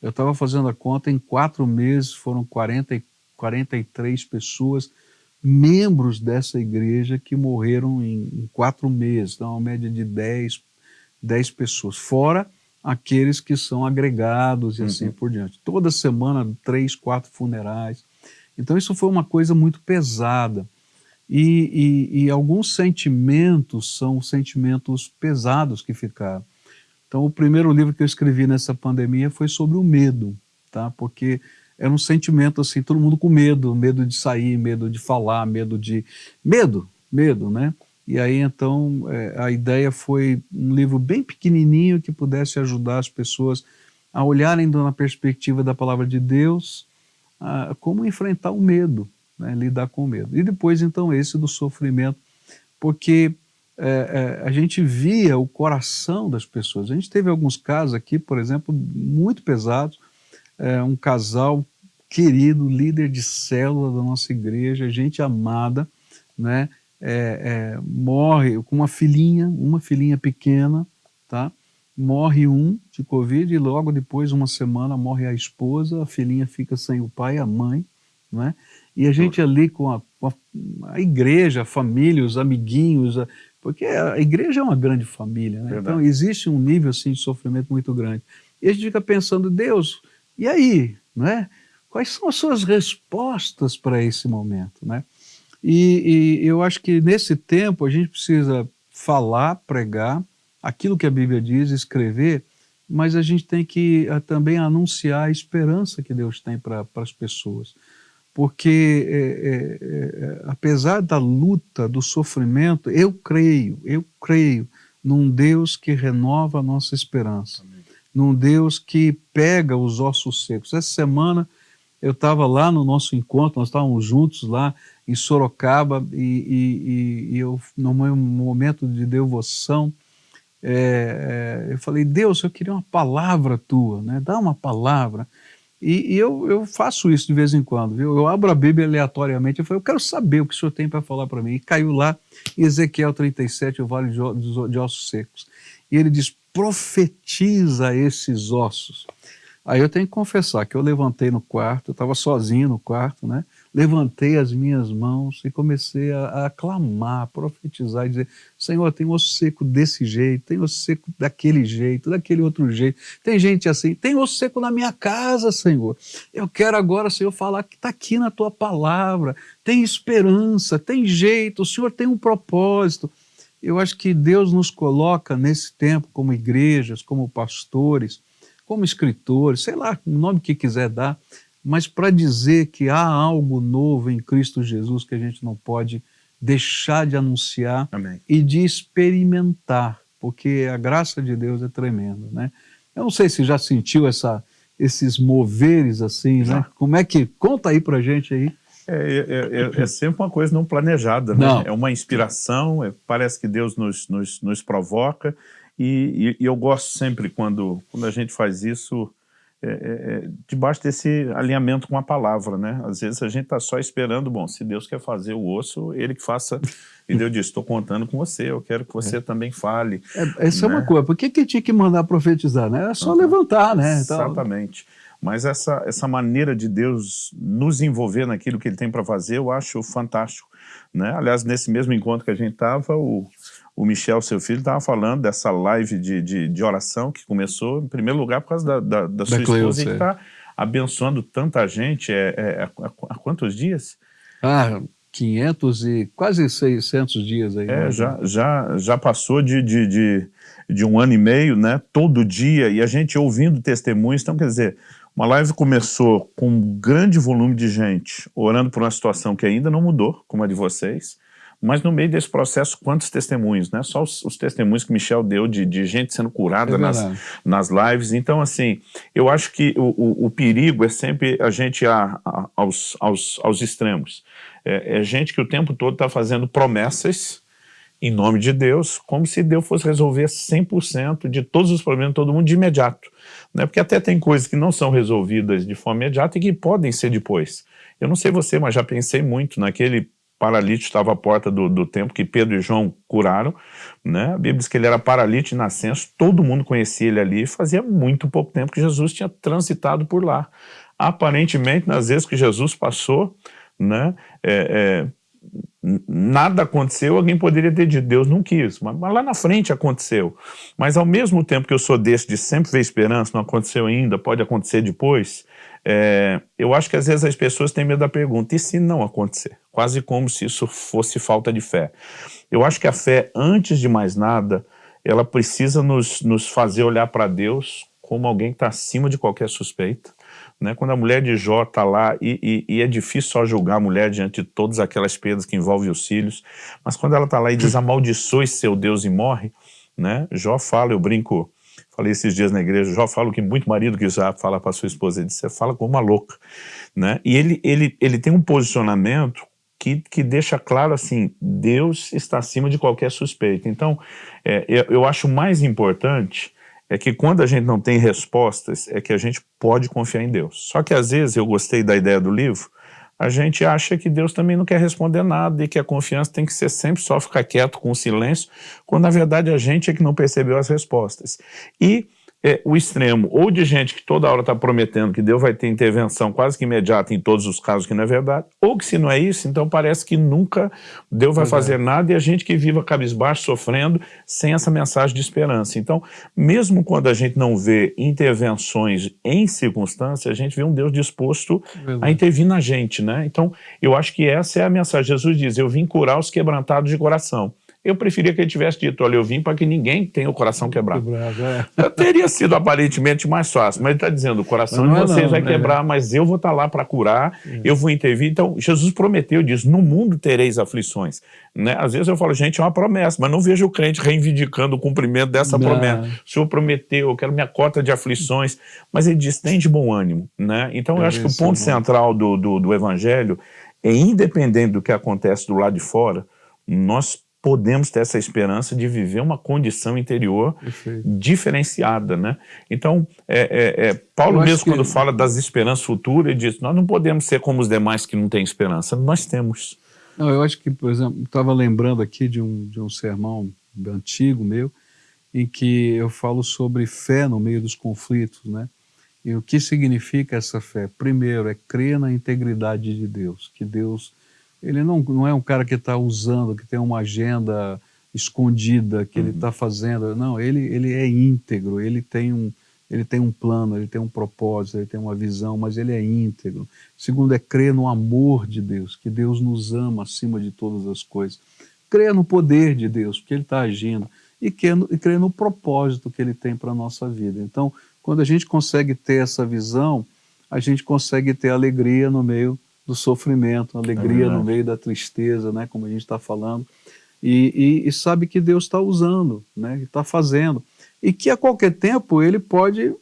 Eu estava fazendo a conta, em quatro meses foram 44 43 pessoas, membros dessa igreja, que morreram em, em quatro meses, então uma média de 10, 10 pessoas, fora aqueles que são agregados e assim uhum. assim por diante. Toda semana, três, quatro funerais. Então isso foi uma coisa muito pesada. E, e, e, alguns sentimentos são sentimentos pesados que ficaram. Então o primeiro livro que eu escrevi nessa pandemia foi sobre o medo, tá? porque era um sentimento assim, todo mundo com medo, medo de sair, medo de falar, medo de... Medo, medo, né? E aí então é, a ideia foi um livro bem pequenininho que pudesse ajudar as pessoas a olharem na perspectiva da palavra de Deus, a, como enfrentar o medo, né? lidar com o medo. E depois então esse do sofrimento, porque é, é, a gente via o coração das pessoas. A gente teve alguns casos aqui, por exemplo, muito pesados, é, um casal querido, líder de célula da nossa igreja, gente amada, né? É, é, morre com uma filhinha, uma filhinha pequena, tá? Morre um de Covid e logo depois, uma semana, morre a esposa, a filhinha fica sem o pai e a mãe, né? E a gente ali com a, com a, a igreja, a família, os amiguinhos, a, porque a igreja é uma grande família, né? Então existe um nível assim de sofrimento muito grande. E a gente fica pensando, Deus, e aí, né? Quais são as suas respostas para esse momento, né? E, e eu acho que nesse tempo a gente precisa falar, pregar, aquilo que a Bíblia diz, escrever, mas a gente tem que uh, também anunciar a esperança que Deus tem para as pessoas. Porque, é, é, é, apesar da luta, do sofrimento, eu creio, eu creio num Deus que renova a nossa esperança. Amém num Deus que pega os ossos secos. Essa semana eu estava lá no nosso encontro, nós estávamos juntos lá em Sorocaba e, e, e eu, no meu momento de devoção, é, é, eu falei, Deus, eu queria uma palavra tua, né? dá uma palavra. E, e, eu, eu faço isso de vez em quando, viu? Eu abro a Bíblia aleatoriamente, eu falei, eu quero saber o que o senhor tem para falar para mim. E caiu lá em Ezequiel 37, o Vale de, Ossos Secos. E ele diz, profetiza esses ossos. Aí eu tenho que confessar que eu levantei no quarto, eu estava sozinho no quarto, né? Levantei as minhas mãos e comecei a, a clamar, a profetizar, e dizer, Senhor, tem osso seco desse jeito, tem osso seco daquele jeito, daquele outro jeito, tem gente assim, tem osso seco na minha casa, Senhor. Eu quero agora, Senhor, falar que está aqui na Tua palavra, tem esperança, tem jeito, o Senhor tem um propósito. Eu acho que Deus nos coloca nesse tempo como igrejas, como pastores, como escritores, sei lá, o nome que quiser dar, mas para dizer que há algo novo em Cristo Jesus que a gente não pode deixar de anunciar Amém. e de experimentar, porque a graça de Deus é tremenda, né? Eu não sei se já sentiu essa, esses moveres assim, né? Como é que... Conta aí pra gente aí. É, é, é, é, sempre uma coisa não planejada, né? Não. É uma inspiração, é, parece que Deus nos, nos, nos provoca, e, e, e, eu gosto sempre quando, quando a gente faz isso é, é, é, debaixo desse alinhamento com a palavra, né? Às vezes a gente está só esperando, bom, se Deus quer fazer o osso, Ele que faça. E Deus diz, estou contando com você, eu quero que você é. também fale. É, essa né? é uma né? coisa, por que, que tinha que mandar profetizar, né? Era só uhum. levantar, né? Então... Exatamente. Mas essa, essa maneira de Deus nos envolver naquilo que Ele tem para fazer, eu acho fantástico. Né? Aliás, nesse mesmo encontro que a gente estava, o, o Michel, seu filho, estava falando dessa live de, de, de, oração que começou, em primeiro lugar, por causa da, da, da, da sua esposa, e que está abençoando tanta gente. É, é, há, há quantos dias? Ah, 500 e quase 600 dias aí. É, já, já, já passou de, de, de, de, um ano e meio, né? Todo dia, e a gente ouvindo testemunhos. Então, quer dizer, uma live começou com um grande volume de gente orando por uma situação que ainda não mudou, como a de vocês, mas no meio desse processo, quantos testemunhos, né? Só os, os testemunhos que Michel deu de, de gente sendo curada é nas, nas lives. Então, assim, eu acho que o, o, o perigo é sempre a gente a, aos, aos, aos extremos. É, é gente que o tempo todo está fazendo promessas em nome de Deus, como se Deus fosse resolver 100% de todos os problemas de todo mundo de imediato. Né? Porque até tem coisas que não são resolvidas de forma imediata e que podem ser depois. Eu não sei você, mas já pensei muito naquele paralítico estava à porta do, do templo que Pedro e João curaram, né? A Bíblia diz que ele era paralítico de nascença, todo mundo conhecia ele ali, fazia muito pouco tempo que Jesus tinha transitado por lá. Aparentemente, nas vezes que Jesus passou, né, é, é, nada aconteceu, alguém poderia ter dito, Deus não quis, mas, mas, lá na frente aconteceu. Mas ao mesmo tempo que eu sou desse de sempre ver esperança, não aconteceu ainda, pode acontecer depois, é, eu acho que às vezes as pessoas têm medo da pergunta, e se não acontecer? Quase como se isso fosse falta de fé. Eu acho que a fé, antes de mais nada, ela precisa nos, nos fazer olhar para Deus como alguém que está acima de qualquer suspeita. Né? Quando a mulher de Jó está lá, e, e, e, é difícil só julgar a mulher diante de todas aquelas perdas que envolvem os filhos, mas quando ela está lá e diz amaldiçoe seu Deus e morre, né? Jó fala, eu brinco, falei esses dias na igreja, já falo que muito marido que já fala para sua esposa, ele diz, você fala como uma louca, né? E ele, ele, ele tem um posicionamento que, que deixa claro assim, Deus está acima de qualquer suspeita. Então, é, eu, eu acho mais importante é que quando a gente não tem respostas, é que a gente pode confiar em Deus. Só que às vezes, eu gostei da ideia do livro, a gente acha que Deus também não quer responder nada e que a confiança tem que ser sempre só ficar quieto com o silêncio, quando na verdade a gente é que não percebeu as respostas. E é, o extremo, ou de gente que toda hora está prometendo que Deus vai ter intervenção quase que imediata em todos os casos que não é verdade, ou que se não é isso, então parece que nunca Deus vai fazer é. nada e a gente que viva cabisbaixo, sofrendo, sem essa mensagem de esperança. Então, mesmo quando a gente não vê intervenções em circunstâncias, a gente vê um Deus disposto verdade. a intervir na gente, né? Então, eu acho que essa é a mensagem. Jesus diz, eu vim curar os quebrantados de coração. Eu preferia que ele tivesse dito, olha, eu vim para que ninguém tenha o coração quebrado. quebrado é. Teria sido aparentemente mais fácil, mas ele está dizendo, o coração de é vocês não, vai é. quebrar, mas eu vou estar tá lá para curar, é. eu vou intervir. Então, Jesus prometeu, diz, no mundo tereis aflições. Né? Às vezes eu falo, gente, é uma promessa, mas não vejo o crente reivindicando o cumprimento dessa não. promessa. O Senhor prometeu, eu quero minha cota de aflições, mas ele diz, tem de bom ânimo. Né? Então, eu, eu acho que o ponto central do, do, do evangelho é, independente do que acontece do lado de fora, nós podemos ter essa esperança de viver uma condição interior Perfeito. diferenciada, né? Então, é, é, é Paulo mesmo que... quando fala das esperanças futuras, ele diz, nós não podemos ser como os demais que não têm esperança, nós temos. Não, eu acho que, por exemplo, estava lembrando aqui de um, de um sermão antigo meu, em que eu falo sobre fé no meio dos conflitos, né? E o que significa essa fé? Primeiro, é crer na integridade de Deus, que Deus, ele não, não é um cara que está usando, que tem uma agenda escondida que uhum. ele está fazendo, não, ele, ele é íntegro, ele tem, um, ele tem um plano, ele tem um propósito, ele tem uma visão, mas ele é íntegro. Segundo, é crer no amor de Deus, que Deus nos ama acima de todas as coisas. Crer no poder de Deus, porque ele está agindo, e crer no propósito que ele tem para a nossa vida. Então, quando a gente consegue ter essa visão, a gente consegue ter alegria no meio do sofrimento, alegria é no meio da tristeza, né, como a gente está falando, e, e, e, sabe que Deus está usando, né, está fazendo, e que a qualquer tempo ele pode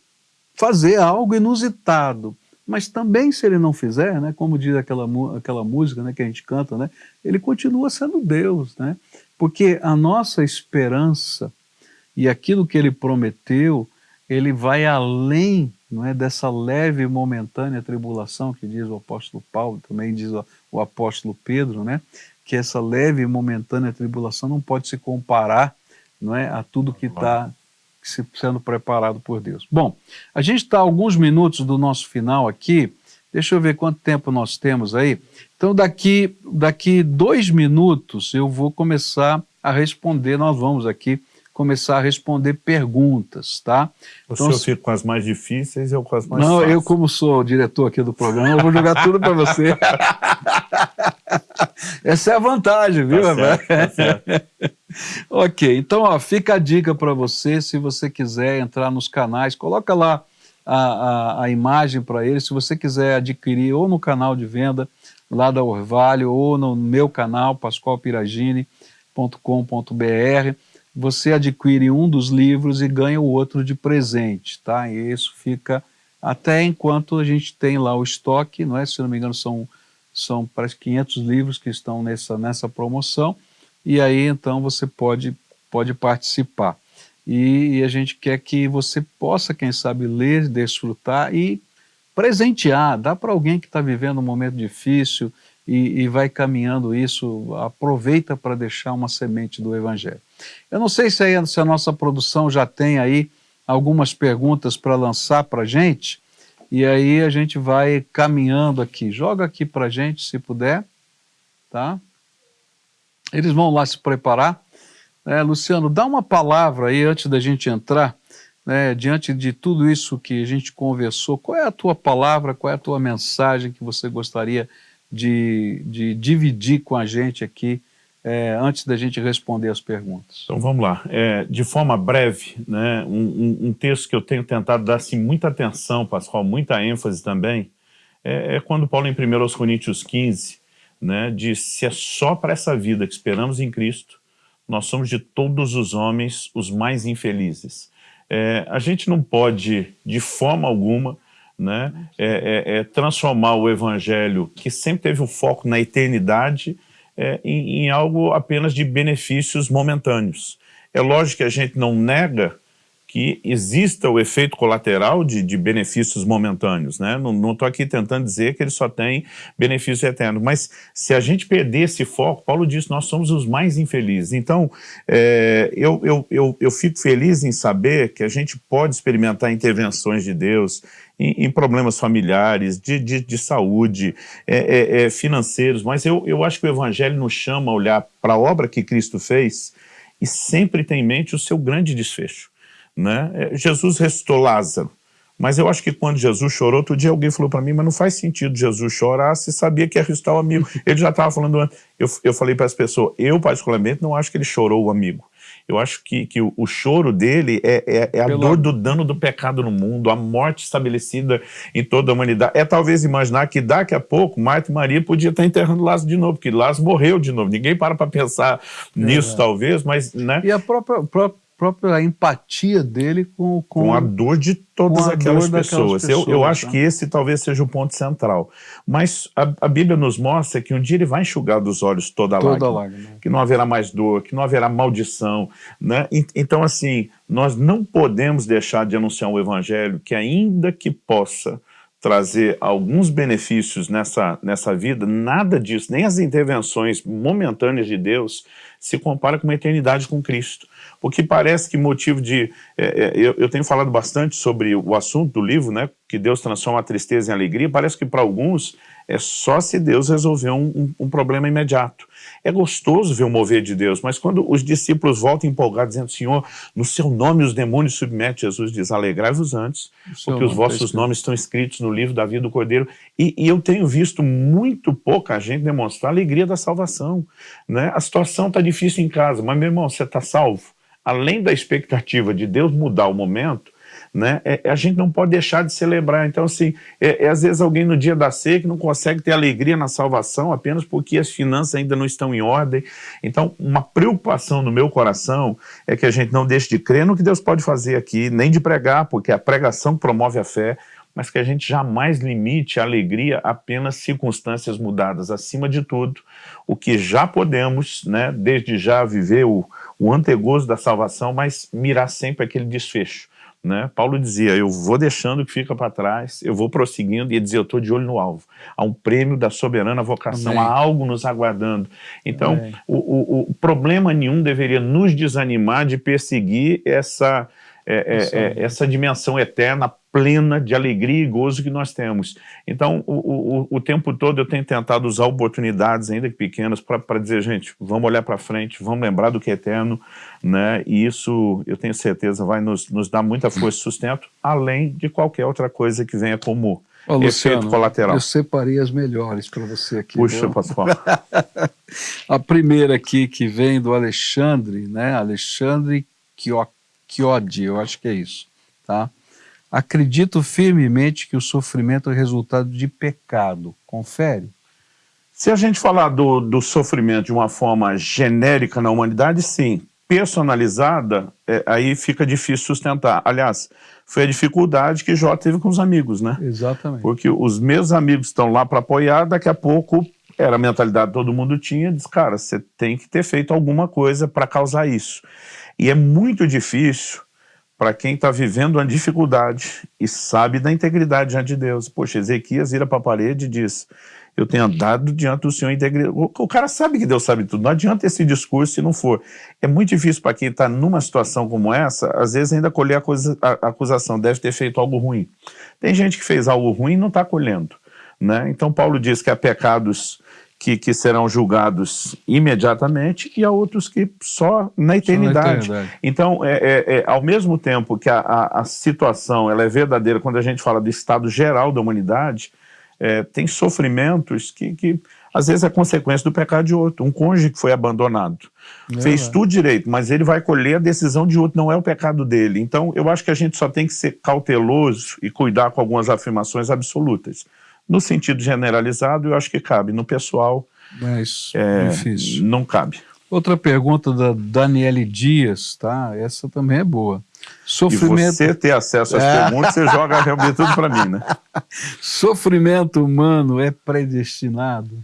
fazer algo inusitado, mas também se ele não fizer, né, como diz aquela, aquela música né, que a gente canta, né, ele continua sendo Deus, né, porque a nossa esperança e aquilo que ele prometeu ele vai além não é, dessa leve e momentânea tribulação que diz o apóstolo Paulo, também diz o, apóstolo Pedro, né, que essa leve e momentânea tribulação não pode se comparar não é, a tudo que está sendo preparado por Deus. Bom, a gente está alguns minutos do nosso final aqui, deixa eu ver quanto tempo nós temos aí. Então daqui, daqui dois minutos eu vou começar a responder, nós vamos aqui começar a responder perguntas, tá? O então, senhor fica com as mais difíceis e eu com as mais Não, fáceis. eu como sou o diretor aqui do programa, eu vou jogar tudo para você. Essa é a vantagem, viu? Tá certo, tá certo. ok, então ó, fica a dica para você, se você quiser entrar nos canais, coloca lá a, a, a imagem para ele, se você quiser adquirir ou no canal de venda lá da Orvalho ou no meu canal, pascoalpiragini.com.br, você adquire um dos livros e ganha o outro de presente, tá? E isso fica até enquanto a gente tem lá o estoque, não é? Se não me engano são, são parece 500 livros que estão nessa, nessa promoção, e aí então você pode, pode participar. E, e a gente quer que você possa, quem sabe, ler, desfrutar e presentear, dá para alguém que está vivendo um momento difícil e, e vai caminhando isso, aproveita para deixar uma semente do Evangelho. Eu não sei se, aí, se a nossa produção já tem aí algumas perguntas para lançar para a gente, e aí a gente vai caminhando aqui. Joga aqui para a gente, se puder, tá? Eles vão lá se preparar. É, Luciano, dá uma palavra aí antes da gente entrar, né, diante de tudo isso que a gente conversou, qual é a tua palavra, qual é a tua mensagem que você gostaria de, de dividir com a gente aqui é, antes da gente responder as perguntas. Então vamos lá. É, de forma breve, né, um, um, texto que eu tenho tentado dar assim, muita atenção, Pascoal, muita ênfase também, é, é quando Paulo em 1 Coríntios 15 né, diz, se é só para essa vida que esperamos em Cristo, nós somos de todos os homens os mais infelizes. É, a gente não pode, de forma alguma, né, é, é, é transformar o evangelho, que sempre teve o foco na eternidade, é, em, em algo apenas de benefícios momentâneos. É lógico que a gente não nega que exista o efeito colateral de, de benefícios momentâneos, né? Não estou aqui tentando dizer que ele só tem benefícios eternos, mas se a gente perder esse foco, Paulo diz, nós somos os mais infelizes. Então, é, eu, eu, eu, eu fico feliz em saber que a gente pode experimentar intervenções de Deus, em, em problemas familiares, de, de, de saúde, é, é, é, financeiros, mas eu, eu acho que o Evangelho nos chama a olhar para a obra que Cristo fez e sempre tem em mente o seu grande desfecho. Né? É, Jesus ressuscitou Lázaro, mas eu acho que quando Jesus chorou, outro dia alguém falou para mim, mas não faz sentido Jesus chorar se sabia que ia ressuscitar o amigo. Ele já estava falando antes. Eu, eu falei para as pessoas, eu particularmente não acho que ele chorou o amigo. Eu acho que, que o, o choro dele é, é, é a Pelo... dor do dano do pecado no mundo, a morte estabelecida em toda a humanidade. É talvez imaginar que daqui a pouco Marta e Maria podia estar enterrando Lázaro de novo, porque Lázaro morreu de novo. Ninguém para para pensar nisso, talvez, mas... Né? E a própria, própria própria empatia dele com, com, com a dor de todas aquelas pessoas. pessoas. Eu, eu acho né? que esse talvez seja o ponto central. Mas a, a, Bíblia nos mostra que um dia ele vai enxugar dos olhos toda a toda lágrima, lágrima. Que não haverá mais dor, que não haverá maldição. Né? Então, assim, nós não podemos deixar de anunciar o Evangelho que ainda que possa trazer alguns benefícios nessa, nessa vida, nada disso, nem as intervenções momentâneas de Deus se compara com uma eternidade com Cristo. Porque parece que motivo de... É, é, eu, eu, tenho falado bastante sobre o assunto do livro, né, que Deus transforma a tristeza em alegria, parece que para alguns é só se Deus resolver um, um, um, problema imediato. É gostoso ver o mover de Deus, mas quando os discípulos voltam empolgados, dizendo, Senhor, no seu nome os demônios submetem, Jesus diz, alegrai-vos antes, porque os vossos nomes estão escritos no livro da vida do Cordeiro. E, e, eu tenho visto muito pouca gente demonstrar a alegria da salvação. Né? A situação está difícil em casa, mas, meu irmão, você está salvo. Além da expectativa de Deus mudar o momento, né? É, a gente não pode deixar de celebrar. Então, assim, é, é, às vezes alguém no dia da que não consegue ter alegria na salvação apenas porque as finanças ainda não estão em ordem. Então, uma preocupação no meu coração é que a gente não deixe de crer no que Deus pode fazer aqui, nem de pregar, porque a pregação promove a fé, mas que a gente jamais limite a alegria a apenas circunstâncias mudadas. Acima de tudo, o que já podemos, né, desde já viver o, o antegozo da salvação, mas mirar sempre aquele desfecho. Né? Paulo dizia, eu vou deixando o que fica para trás, eu vou prosseguindo, e dizia, eu estou de olho no alvo. Há um prêmio da soberana vocação, Amém. há algo nos aguardando. Então, o, o, o, problema nenhum deveria nos desanimar de perseguir essa, é, é, é, essa dimensão eterna, plena de alegria e gozo que nós temos. Então, o, o, o tempo todo eu tenho tentado usar oportunidades, ainda que pequenas, para dizer, gente, vamos olhar para frente, vamos lembrar do que é eterno, né? e isso, eu tenho certeza, vai nos, nos dar muita força e sustento, além de qualquer outra coisa que venha como Ô, Luciano, efeito colateral. Eu separei as melhores para você aqui. Puxa, Pascoal. a primeira aqui que vem do Alexandre, né? Alexandre Chiodi, eu acho que é isso, tá? Acredito firmemente que o sofrimento é resultado de pecado. Confere. Se a gente falar do, do sofrimento de uma forma genérica na humanidade, sim. Personalizada, é, aí fica difícil sustentar. Aliás, foi a dificuldade que Jó teve com os amigos, né? Exatamente. Porque os meus amigos estão lá para apoiar, daqui a pouco era a mentalidade que todo mundo tinha, diz, cara, você tem que ter feito alguma coisa para causar isso. E é muito difícil para quem está vivendo uma dificuldade e sabe da integridade diante de Deus. Poxa, Ezequias vira para a parede e diz, eu tenho andado diante do Senhor integridade. O, cara sabe que Deus sabe tudo, não adianta esse discurso se não for. É muito difícil para quem está numa situação como essa, às vezes ainda colher a acusação, deve ter feito algo ruim. Tem gente que fez algo ruim e não está colhendo. Né? Então Paulo diz que há pecados que, que serão julgados imediatamente e há outros que só na eternidade. Só na eternidade. Então, é, é, é, ao mesmo tempo que a, a, a, situação ela é verdadeira, quando a gente fala do estado geral da humanidade, é, tem sofrimentos que, que às vezes é consequência do pecado de outro. Um cônjuge que foi abandonado, é, fez tudo direito, mas ele vai colher a decisão de outro, não é o pecado dele. Então, eu acho que a gente só tem que ser cauteloso e cuidar com algumas afirmações absolutas. No sentido generalizado, eu acho que cabe. No pessoal, Mas, é, difícil. não cabe. Outra pergunta da Daniele Dias, tá? Essa também é boa. Sofrimento... E você ter acesso às é. perguntas, você joga realmente tudo para mim, né? Sofrimento humano é predestinado?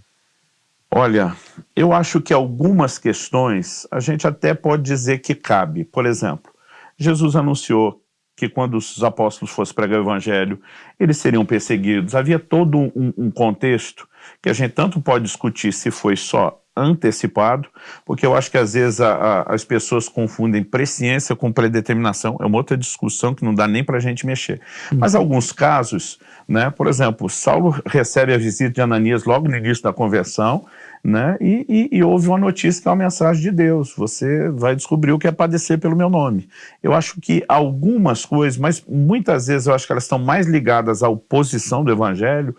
Olha, eu acho que algumas questões a gente até pode dizer que cabe. Por exemplo, Jesus anunciou que quando os apóstolos fossem pregar o evangelho, eles seriam perseguidos. Havia todo um, um contexto que a gente tanto pode discutir se foi só antecipado, porque eu acho que às vezes a, a, as pessoas confundem presciência com predeterminação, é uma outra discussão que não dá nem para a gente mexer. Mas alguns casos, né, por exemplo, Saulo recebe a visita de Ananias logo no início da conversão, né? E, e, e, houve uma notícia que é uma mensagem de Deus, você vai descobrir o que é padecer pelo meu nome. Eu acho que algumas coisas, mas muitas vezes eu acho que elas estão mais ligadas à oposição do evangelho,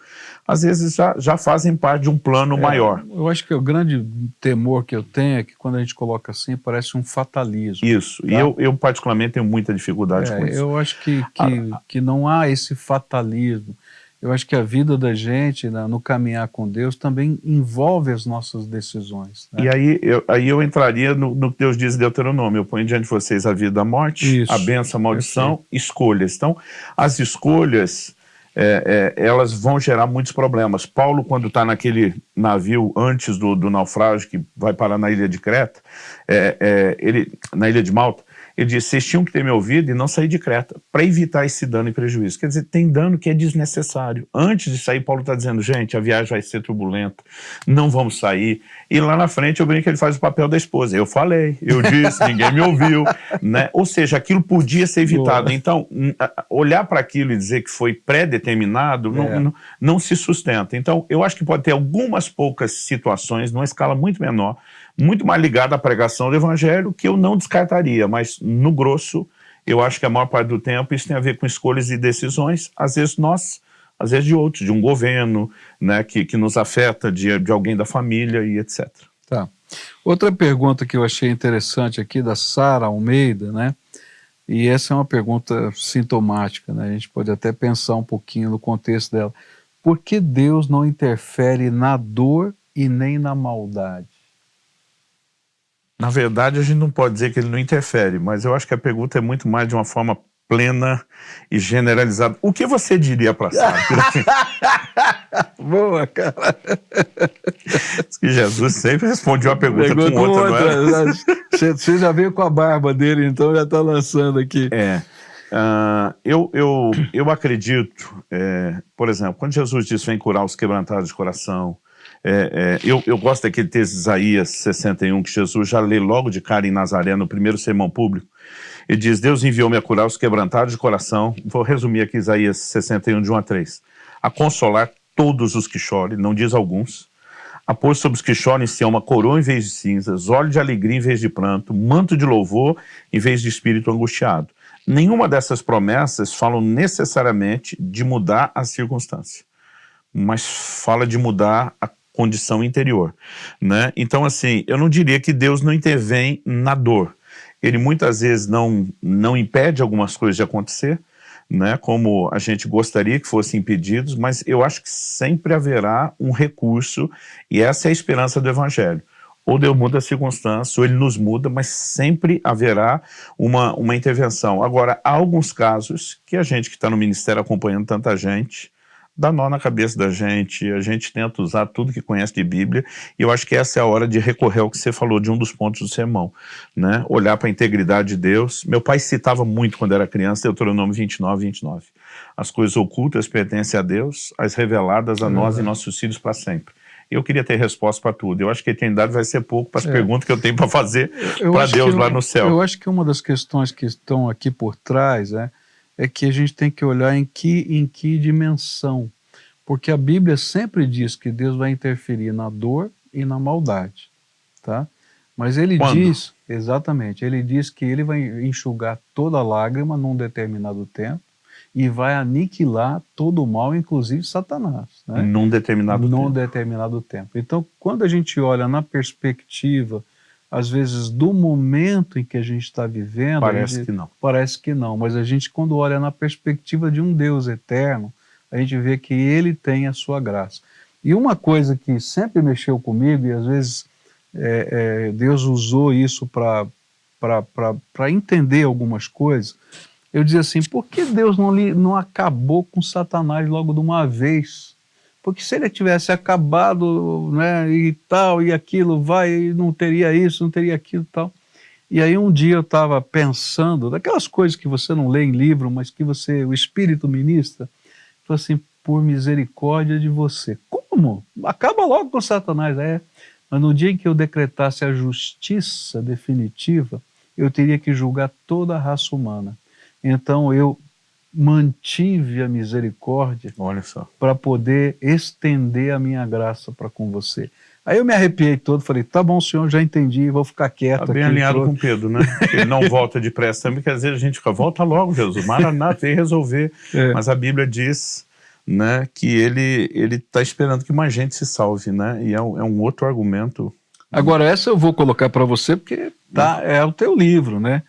às vezes já, já fazem parte de um plano é, maior. Eu acho que o grande temor que eu tenho é que quando a gente coloca assim, parece um fatalismo. Isso, tá? e eu, eu particularmente tenho muita dificuldade é, com isso. Eu acho que, que, ah, que não há esse fatalismo. Eu acho que a vida da gente, né, no caminhar com Deus, também envolve as nossas decisões. Né? E aí eu, aí eu entraria no, no que Deus diz em Deuteronômio, eu ponho diante de vocês a vida a morte, Isso. a benção, a maldição, escolhas. Então, as escolhas, é, é, elas vão gerar muitos problemas. Paulo, quando está naquele navio antes do, do, naufrágio, que vai parar na ilha de Creta, é, é ele, na ilha de Malta, Ele disse, vocês tinham que ter me ouvido e não sair de Creta, para evitar esse dano e prejuízo. Quer dizer, tem dano que é desnecessário. Antes de sair, Paulo está dizendo, gente, a viagem vai ser turbulenta, não vamos sair. E lá na frente eu brinco que ele faz o papel da esposa. Eu falei, eu disse, ninguém me ouviu. Né? Ou seja, aquilo podia ser evitado. Boa. Então, olhar para aquilo e dizer que foi pré-determinado é. não, não, não se sustenta. Então, eu acho que pode ter algumas poucas situações, numa escala muito menor, muito mais ligada à pregação do evangelho, que eu não descartaria, mas no grosso, eu acho que a maior parte do tempo isso tem a ver com escolhas e decisões, às vezes nós, às vezes de outros, de um governo, né, que, que nos afeta, de, de alguém da família e etc. Tá. Outra pergunta que eu achei interessante aqui, da Sara Almeida, né, e essa é uma pergunta sintomática, né, a gente pode até pensar um pouquinho no contexto dela. Por que Deus não interfere na dor e nem na maldade? Na verdade, a gente não pode dizer que ele não interfere, mas eu acho que a pergunta é muito mais de uma forma plena e generalizada. O que você diria para Sara? Boa, cara. Que Jesus sempre responde uma pergunta, com outra, outra, não é? Você já veio com a barba dele, então já está lançando aqui. É. Uh, eu, eu, eu acredito, é, por exemplo, quando Jesus disse vem curar os quebrantados de coração, é, é, eu, eu gosto daquele texto de Isaías 61, que Jesus já lê logo de cara em Nazaré, no primeiro sermão público. Ele diz, Deus enviou-me a curar os quebrantados de coração, vou resumir aqui Isaías 61, de 1 a 3, a consolar todos os que chorem, não diz alguns, a pôr sobre os que choram em uma coroa em vez de cinzas, óleo de alegria em vez de pranto, manto de louvor em vez de espírito angustiado. Nenhuma dessas promessas falam necessariamente de mudar a circunstância, mas fala de mudar a condição interior. Né? Então, assim, eu não diria que Deus não intervém na dor. Ele muitas vezes não, não impede algumas coisas de acontecer, né, como a gente gostaria que fossem impedidos, mas eu acho que sempre haverá um recurso, e essa é a esperança do Evangelho. Ou Deus muda a circunstância, ou Ele nos muda, mas sempre haverá uma, uma intervenção. Agora, há alguns casos que a gente que está no ministério acompanhando tanta gente, dá nó na cabeça da gente, a gente tenta usar tudo que conhece de Bíblia, e eu acho que essa é a hora de recorrer ao que você falou de um dos pontos do sermão, né? olhar para a integridade de Deus. Meu pai citava muito quando era criança, Deuteronômio 29, 29. As coisas ocultas pertencem a Deus, as reveladas a nós e nossos filhos para sempre. Eu queria ter resposta para tudo. Eu acho que a eternidade vai ser pouco para as é. perguntas que eu tenho para fazer para Deus lá no céu. Eu acho que uma das questões que estão aqui por trás é é que a gente tem que olhar em que, em que dimensão. Porque a Bíblia sempre diz que Deus vai interferir na dor e na maldade. Tá? Mas ele Quando? diz, exatamente, ele diz que ele vai enxugar toda lágrima num determinado tempo e vai aniquilar todo o mal, inclusive Satanás. Né? Num determinado Num tempo. determinado tempo. Então, quando a gente olha na perspectiva às vezes, do momento em que a gente está vivendo... Parece gente, que não. Parece que não, mas a gente, quando olha na perspectiva de um Deus eterno, a gente vê que Ele tem a sua graça. E uma coisa que sempre mexeu comigo, e às vezes é, é, Deus usou isso para entender algumas coisas, eu dizia assim, por que Deus não, li, não acabou com Satanás logo de uma vez? Porque se ele tivesse acabado, né, e tal, e aquilo, vai, não teria isso, não teria aquilo e tal. E aí um dia eu estava pensando, daquelas coisas que você não lê em livro, mas que você, o Espírito ministra, falou assim, por misericórdia de você. Como? Acaba logo com Satanás, é. Mas no dia em que eu decretasse a justiça definitiva, eu teria que julgar toda a raça humana. Então eu mantive a misericórdia para poder estender a minha graça para com você. Aí eu me arrepiei todo, falei, tá bom, senhor, já entendi, vou ficar quieto. Tá bem aqui, alinhado com Pedro, né? Ele não volta depressa também, porque às vezes a gente fica, volta logo, Jesus, Maranata, vem resolver. É. Mas a Bíblia diz né, que ele está esperando que mais gente se salve, né? E é um, é um outro argumento. Agora, essa eu vou colocar para você, porque tá, é o teu livro, né?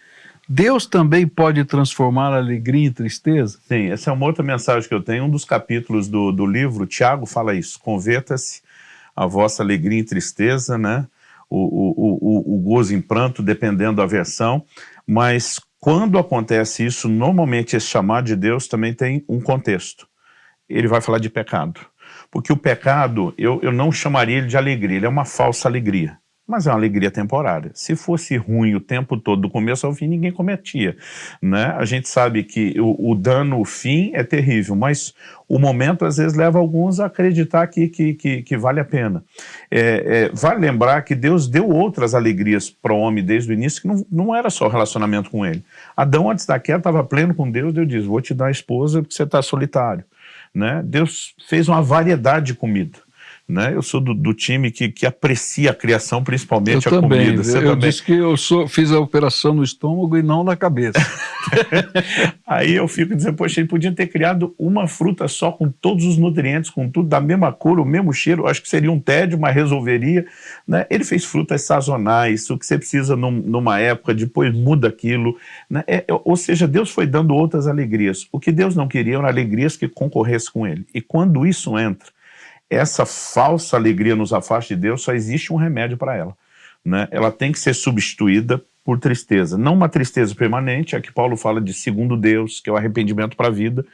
Deus também pode transformar alegria em tristeza? Sim, essa é uma outra mensagem que eu tenho. Um dos capítulos do, do livro, Tiago fala isso. Converta-se a vossa alegria em tristeza, né? O, o, o, o gozo em pranto, dependendo da versão. Mas quando acontece isso, normalmente esse chamado de Deus também tem um contexto. Ele vai falar de pecado. Porque o pecado, eu, eu não chamaria ele de alegria, ele é uma falsa alegria. Mas é uma alegria temporária. Se fosse ruim o tempo todo, do começo ao fim, ninguém cometia. Né? A gente sabe que o, o dano, o fim é terrível, mas o momento às vezes leva alguns a acreditar que, que, que, que vale a pena. É, é, vale lembrar que Deus deu outras alegrias para o homem desde o início, que não, não era só relacionamento com ele. Adão, antes da queda, estava pleno com Deus, Deus diz, vou te dar a esposa porque você está solitário. Né? Deus fez uma variedade de comida. Né? Eu sou do, do time que, que, aprecia a criação, principalmente eu a também. comida. Você eu também. disse que eu sou, fiz a operação no estômago e não na cabeça. Aí eu fico dizendo, poxa, ele podia ter criado uma fruta só com todos os nutrientes, com tudo da mesma cor, o mesmo cheiro, acho que seria um tédio, mas resolveria. Né? Ele fez frutas sazonais, o que você precisa num, numa época, depois muda aquilo. Né? É, ou seja, Deus foi dando outras alegrias. O que Deus não queria eram alegrias que concorressem com ele. E quando isso entra, essa falsa alegria nos afasta de Deus, só existe um remédio para ela. Né? Ela tem que ser substituída por tristeza. Não uma tristeza permanente, é que Paulo fala de segundo Deus, que é o arrependimento para a vida,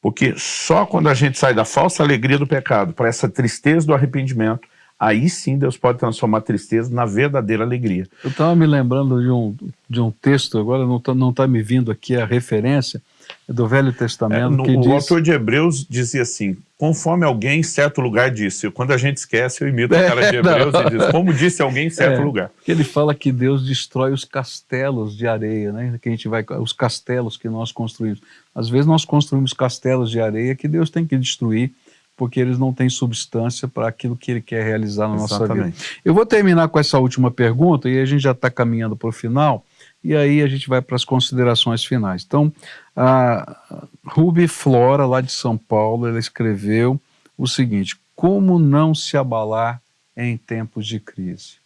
porque só quando a gente sai da falsa alegria do pecado para essa tristeza do arrependimento, aí sim Deus pode transformar a tristeza na verdadeira alegria. Eu estava me lembrando de um, de um texto, agora não está não tá me vindo aqui a referência, é do Velho Testamento. É, no, o diz... autor de Hebreus dizia assim, conforme alguém em certo lugar disse, quando a gente esquece, eu imito é, o cara de Hebreus não. e diz, como disse alguém em certo é, lugar. Que ele fala que Deus destrói os castelos de areia, né? que a gente vai, os castelos que nós construímos. Às vezes nós construímos castelos de areia que Deus tem que destruir, porque eles não têm substância para aquilo que ele quer realizar na Exatamente. nossa vida. Eu vou terminar com essa última pergunta, e a gente já está caminhando para o final, e aí a gente vai para as considerações finais. Então, a Ruby Flora, lá de São Paulo, ela escreveu o seguinte, como não se abalar em tempos de crise?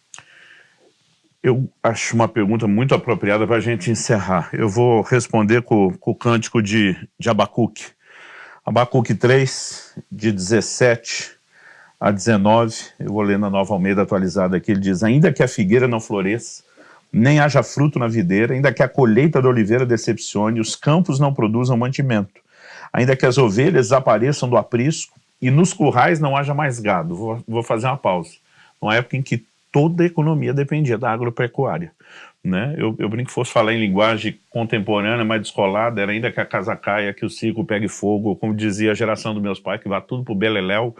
Eu acho uma pergunta muito apropriada para a gente encerrar. Eu vou responder com, com o cântico de, de Abacuque. Abacuque 3, de 17 a 19, eu vou ler na Nova Almeida atualizada aqui, ele diz, ainda que a figueira não floresça, nem haja fruto na videira, ainda que a colheita da oliveira decepcione, os campos não produzam mantimento, ainda que as ovelhas desapareçam do aprisco e nos currais não haja mais gado. Vou, vou fazer uma pausa. Uma época em que toda a economia dependia da agropecuária. Né? Eu, eu brinco que fosse falar em linguagem contemporânea, mais descolada, era ainda que a casa caia, que o ciclo pegue fogo, como dizia a geração dos meus pais, que vá tudo para o beleléu.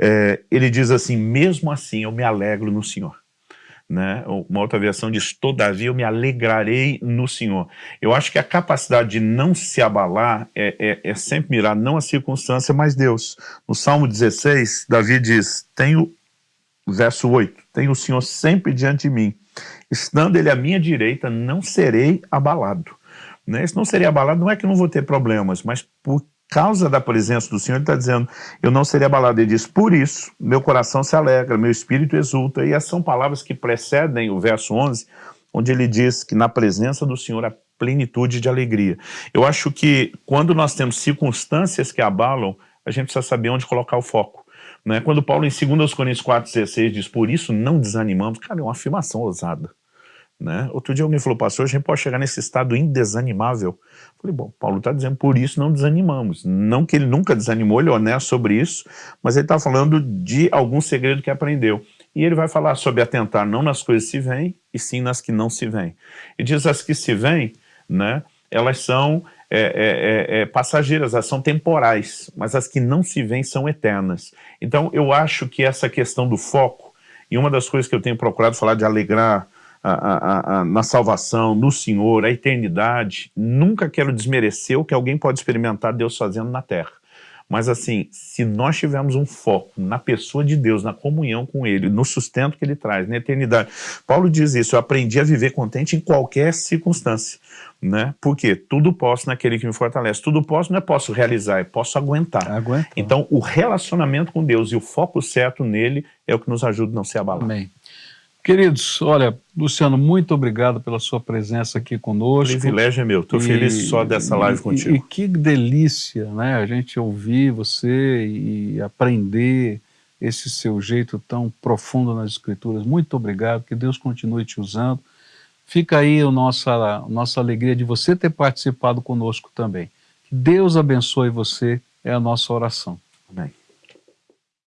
É, ele diz assim, mesmo assim eu me alegro no Senhor. Né? Uma outra versão diz, todavia eu me alegrarei no Senhor. Eu acho que a capacidade de não se abalar é, é, é sempre mirar não a circunstância, mas Deus. No Salmo 16, Davi diz, tenho, verso 8, tenho o Senhor sempre diante de mim, estando ele à minha direita, não serei abalado. Né? Se não serei abalado, não é que não vou ter problemas, mas por causa da presença do Senhor, ele está dizendo, eu não serei abalado. Ele diz, por isso, meu coração se alegra, meu espírito exulta. E essas são palavras que precedem o verso 11, onde ele diz que na presença do Senhor há plenitude de alegria. Eu acho que quando nós temos circunstâncias que abalam, a gente precisa saber onde colocar o foco. Né? Quando Paulo em 2 Coríntios 4,16 diz, por isso não desanimamos, cara, é uma afirmação ousada. Né? Outro dia alguém falou, pastor, a gente pode chegar nesse estado indesanimável. Falei, bom, Paulo está dizendo, por isso não desanimamos. Não que ele nunca desanimou, ele é honesto sobre isso, mas ele está falando de algum segredo que aprendeu. E ele vai falar sobre atentar não nas coisas que se vêm, e sim nas que não se vêm. E diz as que se vêm, né, elas são é, é, é, é passageiras, elas são temporais, mas as que não se vêm são eternas. Então eu acho que essa questão do foco, e uma das coisas que eu tenho procurado falar de alegrar a, a, a, na salvação, no Senhor, a eternidade. Nunca quero desmerecer o que alguém pode experimentar Deus fazendo na terra. Mas assim, se nós tivermos um foco na pessoa de Deus, na comunhão com Ele, no sustento que Ele traz, na eternidade. Paulo diz isso, eu aprendi a viver contente em qualquer circunstância. Né? Porque tudo posso naquele que me fortalece. Tudo posso não é posso realizar, é posso aguentar. Aguenta. Então o relacionamento com Deus e o foco certo nele é o que nos ajuda a não se abalar. Amém. Queridos, olha, Luciano, muito obrigado pela sua presença aqui conosco. O privilégio é meu, estou feliz só dessa live e, contigo. E, e, que delícia, né, a gente ouvir você e aprender esse seu jeito tão profundo nas escrituras. Muito obrigado, que Deus continue te usando. Fica aí a nossa, a nossa alegria de você ter participado conosco também. Que Deus abençoe você, é a nossa oração. Amém.